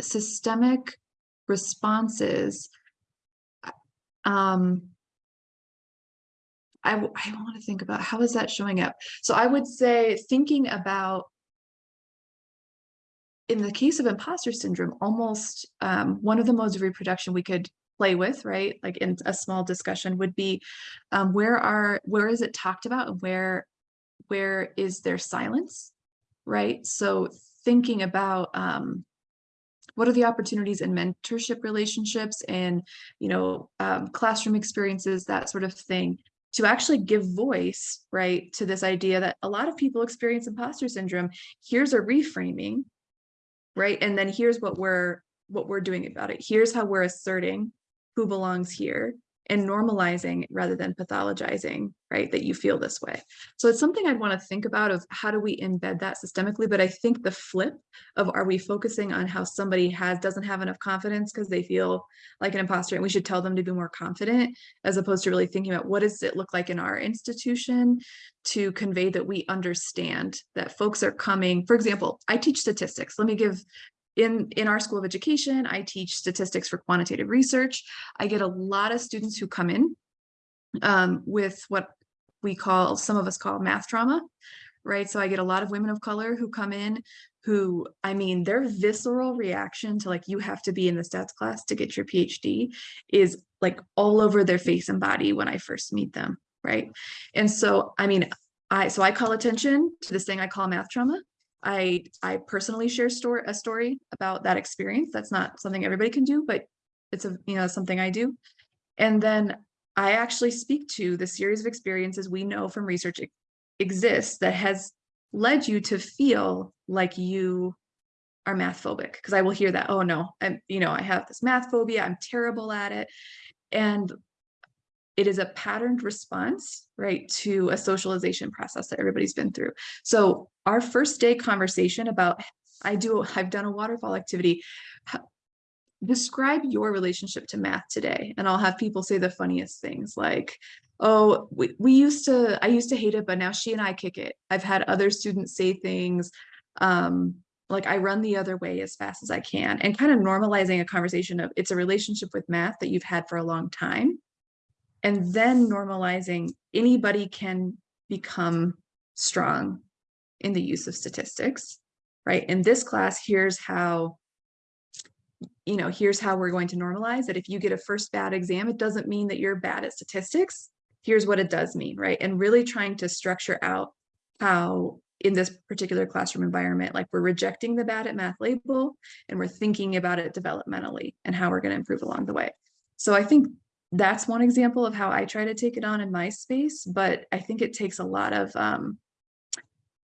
systemic responses, um, I, I want to think about how is that showing up? So I would say thinking about in the case of imposter syndrome, almost um, one of the modes of reproduction we could play with, right? Like in a small discussion would be um, where are where is it talked about and where where is there silence, right? So thinking about um, what are the opportunities in mentorship relationships and you know um, classroom experiences, that sort of thing, to actually give voice, right, to this idea that a lot of people experience imposter syndrome. Here's a reframing, right? And then here's what we're what we're doing about it. Here's how we're asserting who belongs here and normalizing rather than pathologizing, right, that you feel this way. So it's something I'd want to think about of how do we embed that systemically, but I think the flip of are we focusing on how somebody has doesn't have enough confidence because they feel like an imposter and we should tell them to be more confident as opposed to really thinking about what does it look like in our institution to convey that we understand that folks are coming, for example, I teach statistics. Let me give in, in our school of education, I teach statistics for quantitative research. I get a lot of students who come in um, with what we call, some of us call math trauma, right? So I get a lot of women of color who come in who, I mean, their visceral reaction to like, you have to be in the stats class to get your PhD is like all over their face and body when I first meet them, right? And so, I mean, I, so I call attention to this thing I call math trauma. I I personally share story a story about that experience. That's not something everybody can do, but it's a you know something I do. And then I actually speak to the series of experiences we know from research exists that has led you to feel like you are math phobic because I will hear that oh no I'm you know I have this math phobia I'm terrible at it and it is a patterned response, right, to a socialization process that everybody's been through. So our first day conversation about, I do, I've done a waterfall activity. Describe your relationship to math today. And I'll have people say the funniest things like, oh, we, we used to, I used to hate it, but now she and I kick it. I've had other students say things um, like I run the other way as fast as I can and kind of normalizing a conversation of it's a relationship with math that you've had for a long time and then normalizing anybody can become strong in the use of statistics right? In this class here's how you know here's how we're going to normalize that if you get a first bad exam it doesn't mean that you're bad at statistics. Here's what it does mean right? And really trying to structure out how in this particular classroom environment like we're rejecting the bad at math label and we're thinking about it developmentally and how we're going to improve along the way. So i think that's one example of how I try to take it on in my space, but I think it takes a lot of, um,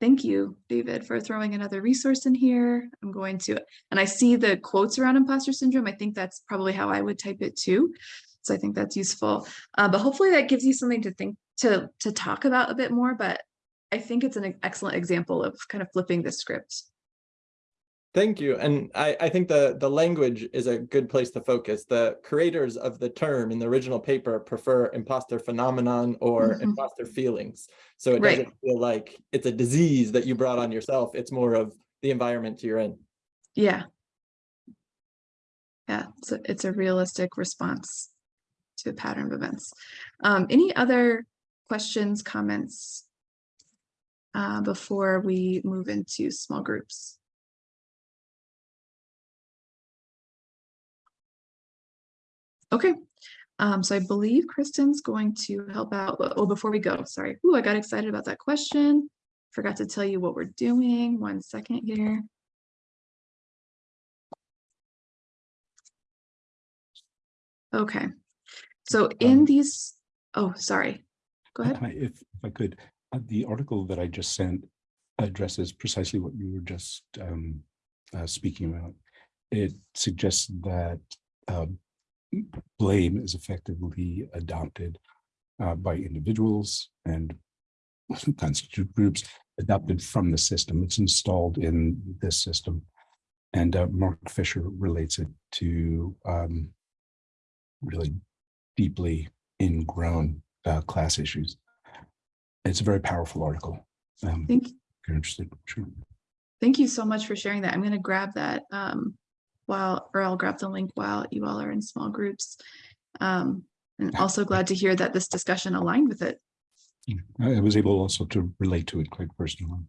thank you, David, for throwing another resource in here. I'm going to, and I see the quotes around imposter syndrome. I think that's probably how I would type it too. So I think that's useful, uh, but hopefully that gives you something to think, to, to talk about a bit more, but I think it's an excellent example of kind of flipping the script. Thank you. And I, I think the, the language is a good place to focus. The creators of the term in the original paper prefer imposter phenomenon or Mhm. imposter feelings. So it Right. doesn't feel like it's a disease that you brought on yourself. It's more of the environment you're in. Yeah. Yeah, so it's a realistic response to a pattern of events. Um, any other questions, comments? Uh, before we move into small groups? Okay, um, so I believe Kristen's going to help out. Oh, before we go, sorry. Ooh, I got excited about that question. Forgot to tell you what we're doing. One second here. Okay, so in Um, these, oh, sorry, go ahead. I- If, if I could, uh, the article that I just sent addresses precisely what you were just um, uh, speaking about. It suggests that um, blame is effectively adopted uh, by individuals and constitute groups adopted from the system. It's installed in this system. And uh, Mark Fisher relates it to um, really deeply ingrown uh, class issues. It's a very powerful article. Um, Thank, if you're interested, sure. thank you so much for sharing that. I'm gonna grab that um while, or I'll grab the link while you all are in small groups. Um, and also glad to hear that this discussion aligned with it. I I was able also to relate to it quite personally.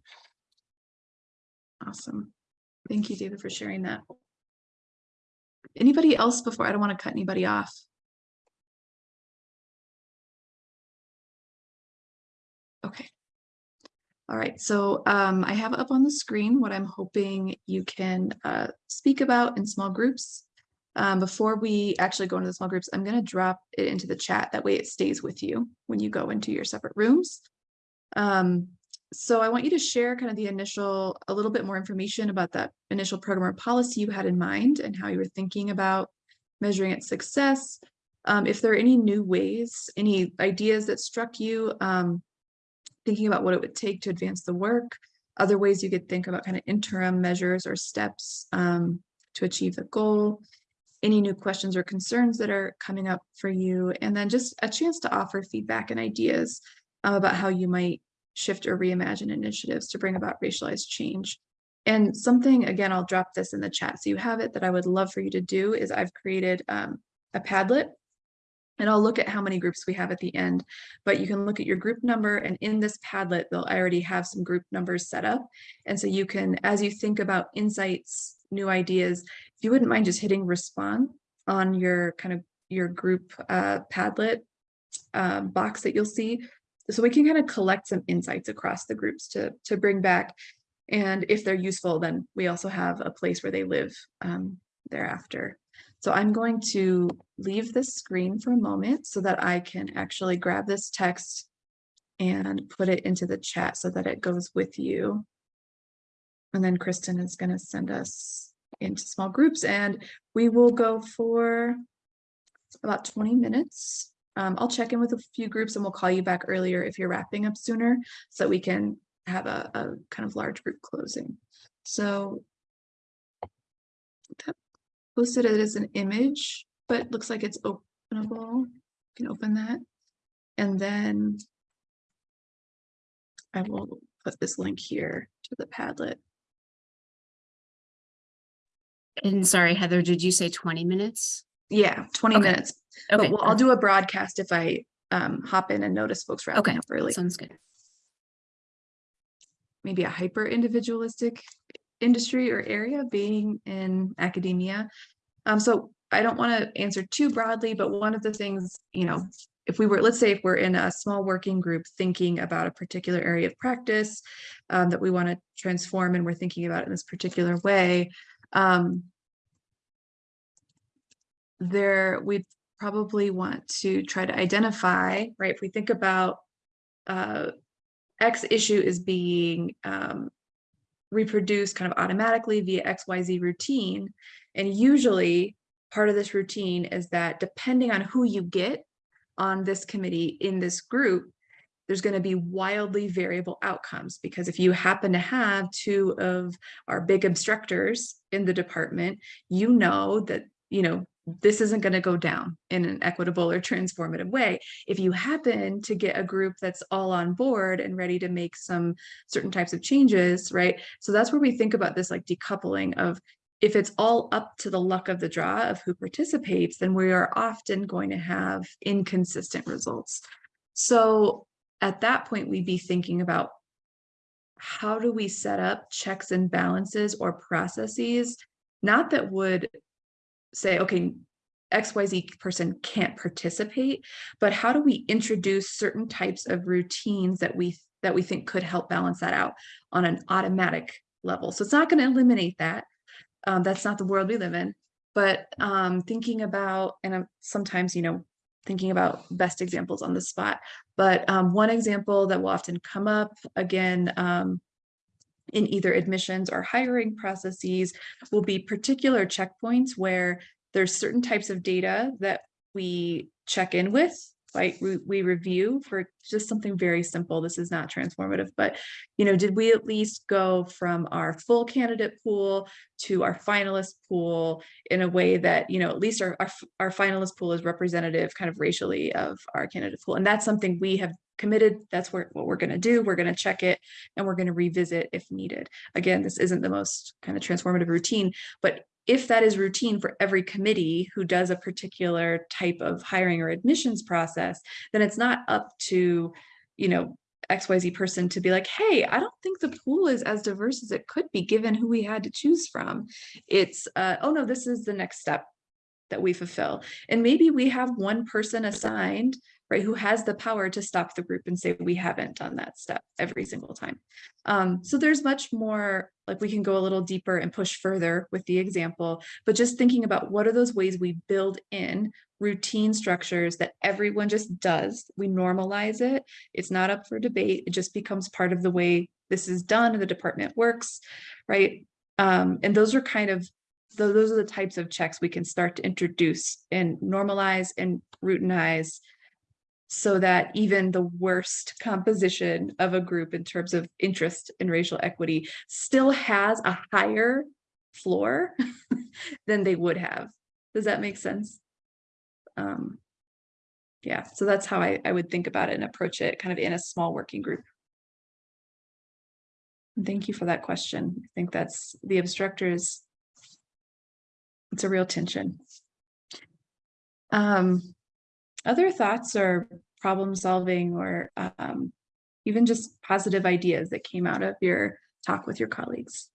Awesome. Thank you, David, for sharing that. Anybody else before? I don't want to cut anybody off. Okay. All right, so um, I have up on the screen what I'm hoping you can uh, speak about in small groups. Um, before we actually go into the small groups, I'm going to drop it into the chat. That way it stays with you when you go into your separate rooms. Um, so I want you to share kind of the initial, a little bit more information about that initial program or policy you had in mind and how you were thinking about measuring its success. Um, if there are any new ways, any ideas that struck you, um, thinking about what it would take to advance the work, other ways you could think about kind of interim measures or steps um, to achieve the goal, any new questions or concerns that are coming up for you, and then just a chance to offer feedback and ideas uh, about how you might shift or reimagine initiatives to bring about racialized change. And something, again, I'll drop this in the chat so you have it that I would love for you to do is I've created um, a Padlet and I'll look at how many groups we have at the end, but you can look at your group number and in this Padlet, they'll I already have some group numbers set up. And so you can, as you think about insights, new ideas, if you wouldn't mind just hitting respond on your kind of your group uh, Padlet uh, box that you'll see. So we can kind of collect some insights across the groups to, to bring back. And if they're useful, then we also have a place where they live um, thereafter. So I'm going to leave this screen for a moment so that I can actually grab this text and put it into the chat so that it goes with you. And then Kristen is going to send us into small groups and we will go for about 20 minutes. Um, I'll check in with a few groups and we'll call you back earlier if you're wrapping up sooner so we can have a, a kind of large group closing. So that posted it as an image, but looks like it's openable. You can open that. And then I will put this link here to the Padlet. And sorry, Heather, did you say twenty minutes? Yeah, 20 Okay. minutes. Okay, But we'll, I'll do a broadcast if I um, hop in and notice folks wrapping Okay, up early. sounds good. maybe a hyper individualistic industry or area being in academia. Um, so I don't want to answer too broadly, but one of the things, you know, if we were, let's say if we're in a small working group thinking about a particular area of practice um, that we want to transform and we're thinking about it in this particular way, um, there we probably want to try to identify, right? If we think about uh, X issue is being um, reproduced kind of automatically via XYZ routine. And usually part of this routine is that depending on who you get on this committee in this group, there's going to be wildly variable outcomes because if you happen to have two of our big obstructors in the department, you know that, you know, this isn't going to go down in an equitable or transformative way. If you happen to get a group that's all on board and ready to make some certain types of changes, right? So that's where we think about this like decoupling of if it's all up to the luck of the draw of who participates, then we are often going to have inconsistent results. So at that point, we'd be thinking about how do we set up checks and balances or processes, not that would say, okay, XYZ person can't participate, but how do we introduce certain types of routines that we that we think could help balance that out on an automatic level. So it's not going to eliminate that. Um, that's not the world we live in. But um, thinking about, and I'm sometimes, you know, thinking about best examples on the spot. But um, one example that will often come up again um, in either admissions or hiring processes will be particular checkpoints where there's certain types of data that we check in with? We, we review for just something very simple. This is not transformative, but you know, did we at least go from our full candidate pool to our finalist pool in a way that, you know, at least our, our, our finalist pool is representative kind of racially of our candidate pool. And that's something we have committed. That's where, what we're going to do. We're going to check it and we're going to revisit if needed. Again, this isn't the most kind of transformative routine, but if that is routine for every committee who does a particular type of hiring or admissions process, then it's not up to, you know, XYZ person to be like, hey, I don't think the pool is as diverse as it could be given who we had to choose from. It's, uh, oh no, this is the next step that we fulfill. And maybe we have one person assigned, right, who has the power to stop the group and say, we haven't done that step every single time. Um, so there's much more, like we can go a little deeper and push further with the example, but just thinking about what are those ways we build in routine structures that everyone just does. We normalize it. It's not up for debate. It just becomes part of the way this is done and the department works, right? Um, and those are kind of, tho- those are the types of checks we can start to introduce and normalize and routinize so that even the worst composition of a group in terms of interest in racial equity still has a higher floor than they would have. Does that make sense? Um, yeah, so that's how I, I would think about it and approach it kind of in a small working group. Thank you for that question. I think that's the obstructors. It's a real tension. Um, other thoughts or problem solving or um, even just positive ideas that came out of your talk with your colleagues?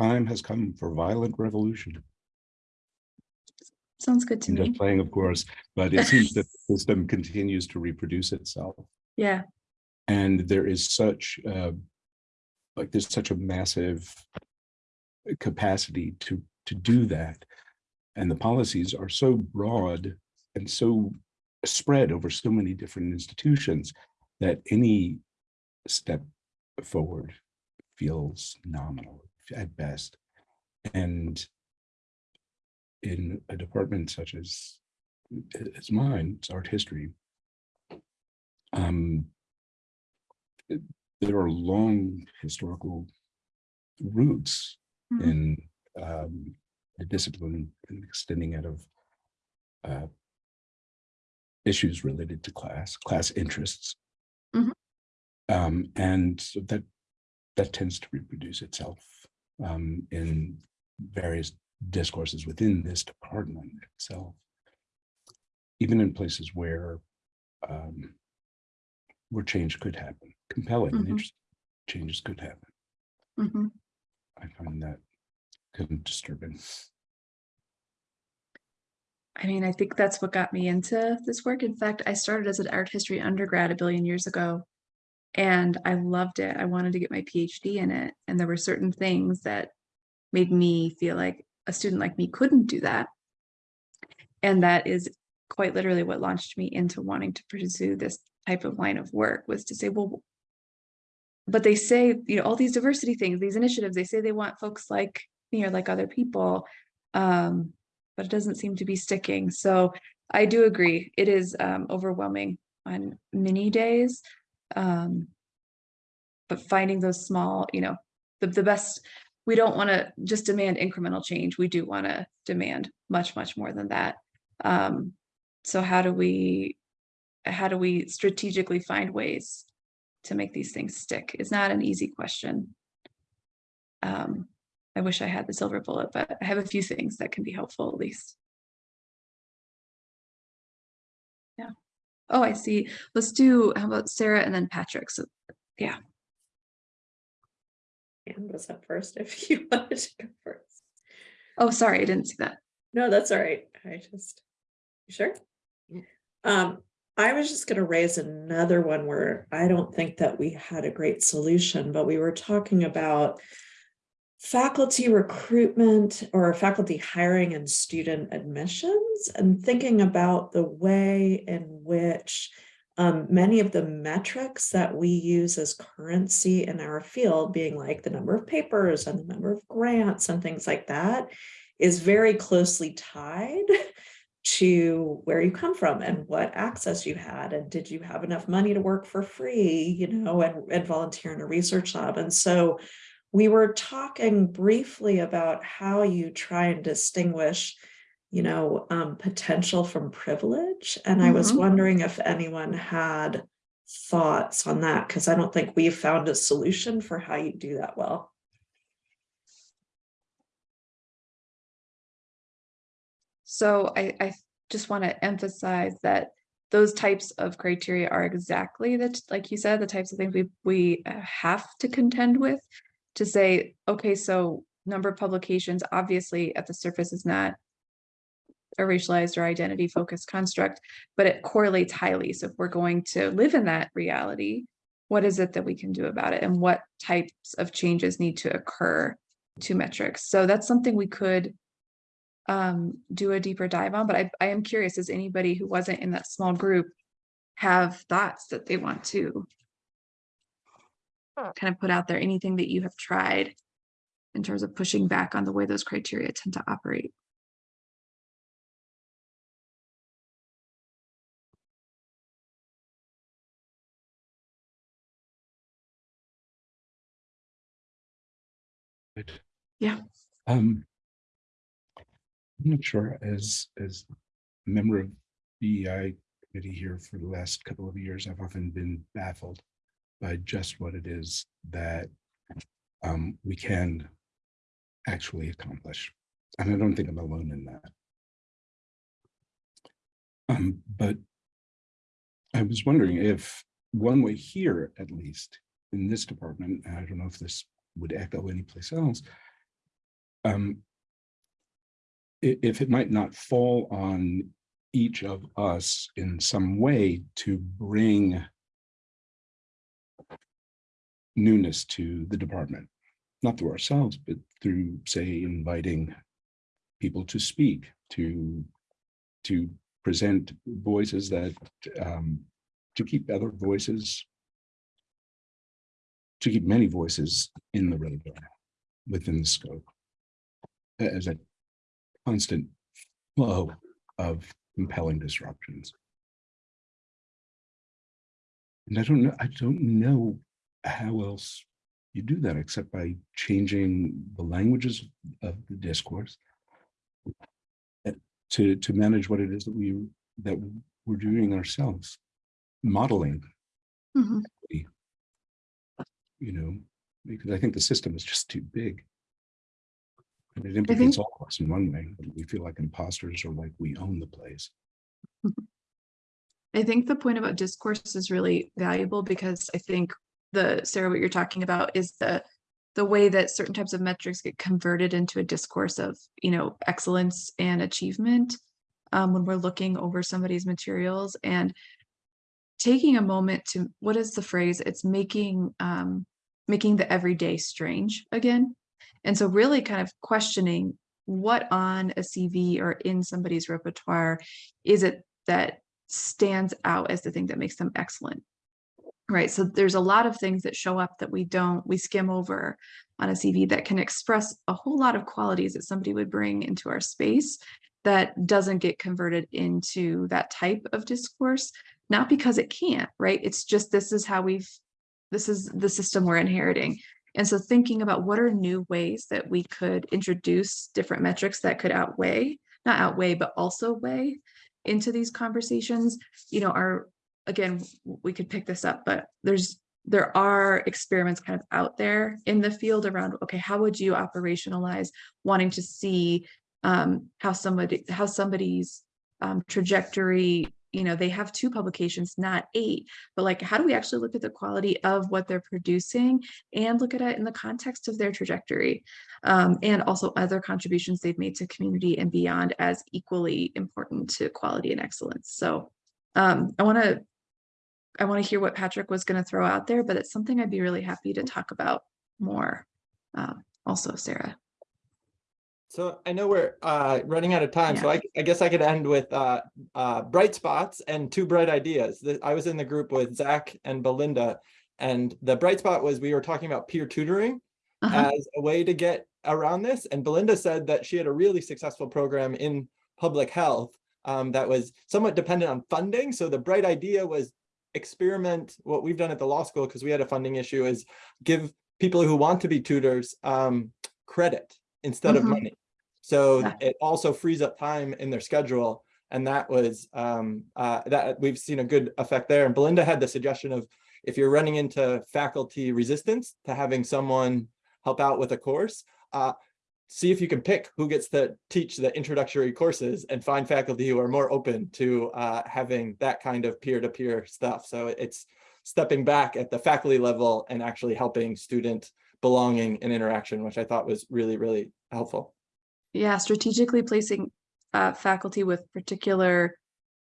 Time has come for violent revolution. Sounds good to I'm just playing, of course, but it seems that the system continues to reproduce itself. Yeah, And there is such, uh, like, there's such a massive capacity to, to do that. And the policies are so broad and so spread over so many different institutions that any step forward feels nominal at best. And in a department such as, as mine, it's art history, um, there are long historical roots Mhm. in um, the discipline and extending out of uh, issues related to class, class interests. Mhm. Um, and so that that tends to reproduce itself um, in various discourses within this department itself. Even in places where um, where change could happen, compelling and Mhm. interesting changes could happen. mhm. I find that kind of disturbing. I mean, I think that's what got me into this work. In fact, I started as an art history undergrad a billion years ago. And I loved it. I wanted to get my PhD in it. And there were certain things that made me feel like a student like me couldn't do that. And that is quite literally what launched me into wanting to pursue this type of line of work was to say, well, but they say, you know, all these diversity things, these initiatives, they say they want folks like me or like other people. Um, but it doesn't seem to be sticking. So I do agree. It is um, overwhelming on many days. Um, but finding those small, you know, the, the best, we don't want to just demand incremental change. We do want to demand much, much more than that. Um, so how do we, how do we strategically find ways to make these things stick? It's not an easy question. Um, I wish I had the silver bullet, but I have a few things that can be helpful at least. Yeah. Oh, I see. Let's do, how about Sarah and then Patrick? So, yeah. Anne was up first if you wanted to go first. Oh, sorry, I didn't see that. No, that's all right. I just, you sure? Um, I was just gonna raise another one where I don't think that we had a great solution, but we were talking about faculty recruitment or faculty hiring and student admissions and thinking about the way in which um, many of the metrics that we use as currency in our field being like the number of papers and the number of grants and things like that is very closely tied to where you come from and what access you had and did you have enough money to work for free you know and, and volunteer in a research lab. And so we were talking briefly about how you try and distinguish you know um, potential from privilege. And i was Mhm. wondering if anyone had thoughts on that because i don't think we've found a solution for how you do that well So I, I just want to emphasize that those types of criteria are exactly that, like you said, the types of things we, we uh, have to contend with to say, okay, so number of publications, obviously at the surface is not a racialized or identity focused construct, but it correlates highly. So if we're going to live in that reality, what is it that we can do about it and what types of changes need to occur to metrics? So that's something we could um, do a deeper dive on, but I, I am curious, does anybody who wasn't in that small group have thoughts that they want to kind of put out there, anything that you have tried in terms of pushing back on the way those criteria tend to operate? Yeah. Um. I'm not sure, as, as a member of the DEI committee here for the last couple of years, I've often been baffled by just what it is that um, we can actually accomplish. And I don't think I'm alone in that. Um, but I was wondering if one way here, at least in this department, and I don't know if this would echo anyplace else. Um, if it might not fall on each of us in some way to bring newness to the department, not through ourselves, but through, say, inviting people to speak, to, to present voices that, um, to keep other voices, to keep many voices in the radar within the scope. As a constant flow of compelling disruptions. And I don't know, I don't know how else you do that except by changing the languages of the discourse uh, to, to manage what it is that we, that we're doing ourselves, modeling, Mhm. you know, because I think the system is just too big. And it implicates all of us in one way, we feel like imposters or like we own the place. I think the point about discourse is really valuable because I think the, Sarah, what you're talking about is the, the way that certain types of metrics get converted into a discourse of, you know, excellence and achievement. Um, when we're looking over somebody's materials and taking a moment to, what is the phrase? It's making, um, making the everyday strange again. And so really kind of questioning what on a CV or in somebody's repertoire is it that stands out as the thing that makes them excellent. Right, so there's a lot of things that show up that we don't, we skim over on a CV that can express a whole lot of qualities that somebody would bring into our space that doesn't get converted into that type of discourse, not because it can't, right? It's just this is how we've, this is the system we're inheriting. And so thinking about what are new ways that we could introduce different metrics that could outweigh, not outweigh, but also weigh into these conversations, you know, are, again, we could pick this up, but there's, there are experiments kind of out there in the field around, okay, how would you operationalize wanting to see um, how somebody, how somebody's um, trajectory, you know, they have two publications, not eight, but like, how do we actually look at the quality of what they're producing and look at it in the context of their trajectory? um, and also other contributions they've made to community and beyond as equally important to quality and excellence. So um, I want to I want to hear what Patrick was going to throw out there, but it's something I'd be really happy to talk about more. Um, also, Sarah. So I know we're uh running out of time, so I I guess I could end with uh uh bright spots and two bright ideas. That I was in the group with Zach and Belinda. And the bright spot was we were talking about peer tutoring Uh-huh. as a way to get around this. And Belinda said that she had a really successful program in public health um, that was somewhat dependent on funding. So the bright idea was experiment what we've done at the law school because we had a funding issue is give people who want to be tutors um, credit instead of Mhm. money. So Yeah. it also frees up time in their schedule. And that was um, uh, that we've seen a good effect there. And Belinda had the suggestion of if you're running into faculty resistance to having someone help out with a course, uh, see if you can pick who gets to teach the introductory courses and find faculty who are more open to uh, having that kind of peer-to-peer stuff. So it's stepping back at the faculty level and actually helping student belonging and interaction, which I thought was really, really helpful. Yeah, strategically placing uh, faculty with particular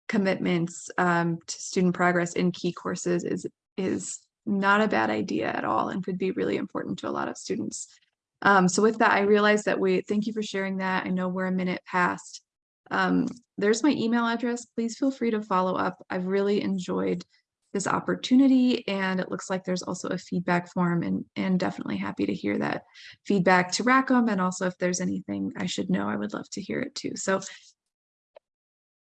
commitments um, to student progress in key courses is is not a bad idea at all and could be really important to a lot of students. Um, so with that, I realize that we thank you for sharing that. I know we're a minute past. Um, there's my email address. Please feel free to follow up. I've really enjoyed this opportunity and it looks like there's also a feedback form and, and definitely happy to hear that feedback to Rackham and also if there's anything I should know, I would love to hear it too. So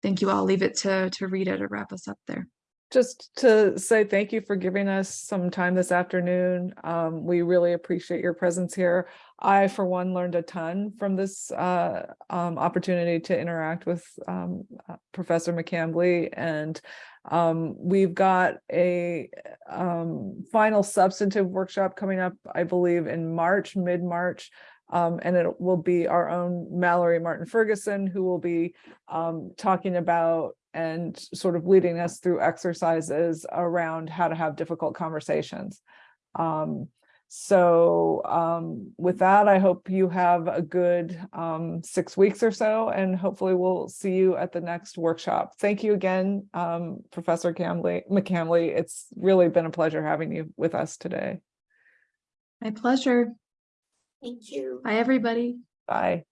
thank you. I'll leave it to, to Rita to wrap us up there. Just to say thank you for giving us some time this afternoon. Um, we really appreciate your presence here. I, for one, learned a ton from this uh, um, opportunity to interact with um, uh, Professor McCambly. And um, we've got a um, final substantive workshop coming up, I believe, in March, mid-March. Um, and it will be our own Mallory Martin Ferguson, who will be um, talking about and sort of leading us through exercises around how to have difficult conversations. Um, so um, with that, I hope you have a good um, six weeks or so, and hopefully we'll see you at the next workshop. Thank you again, um, Professor Camley, McCambly. It's really been a pleasure having you with us today. My pleasure. Thank you. Bye, everybody. Bye.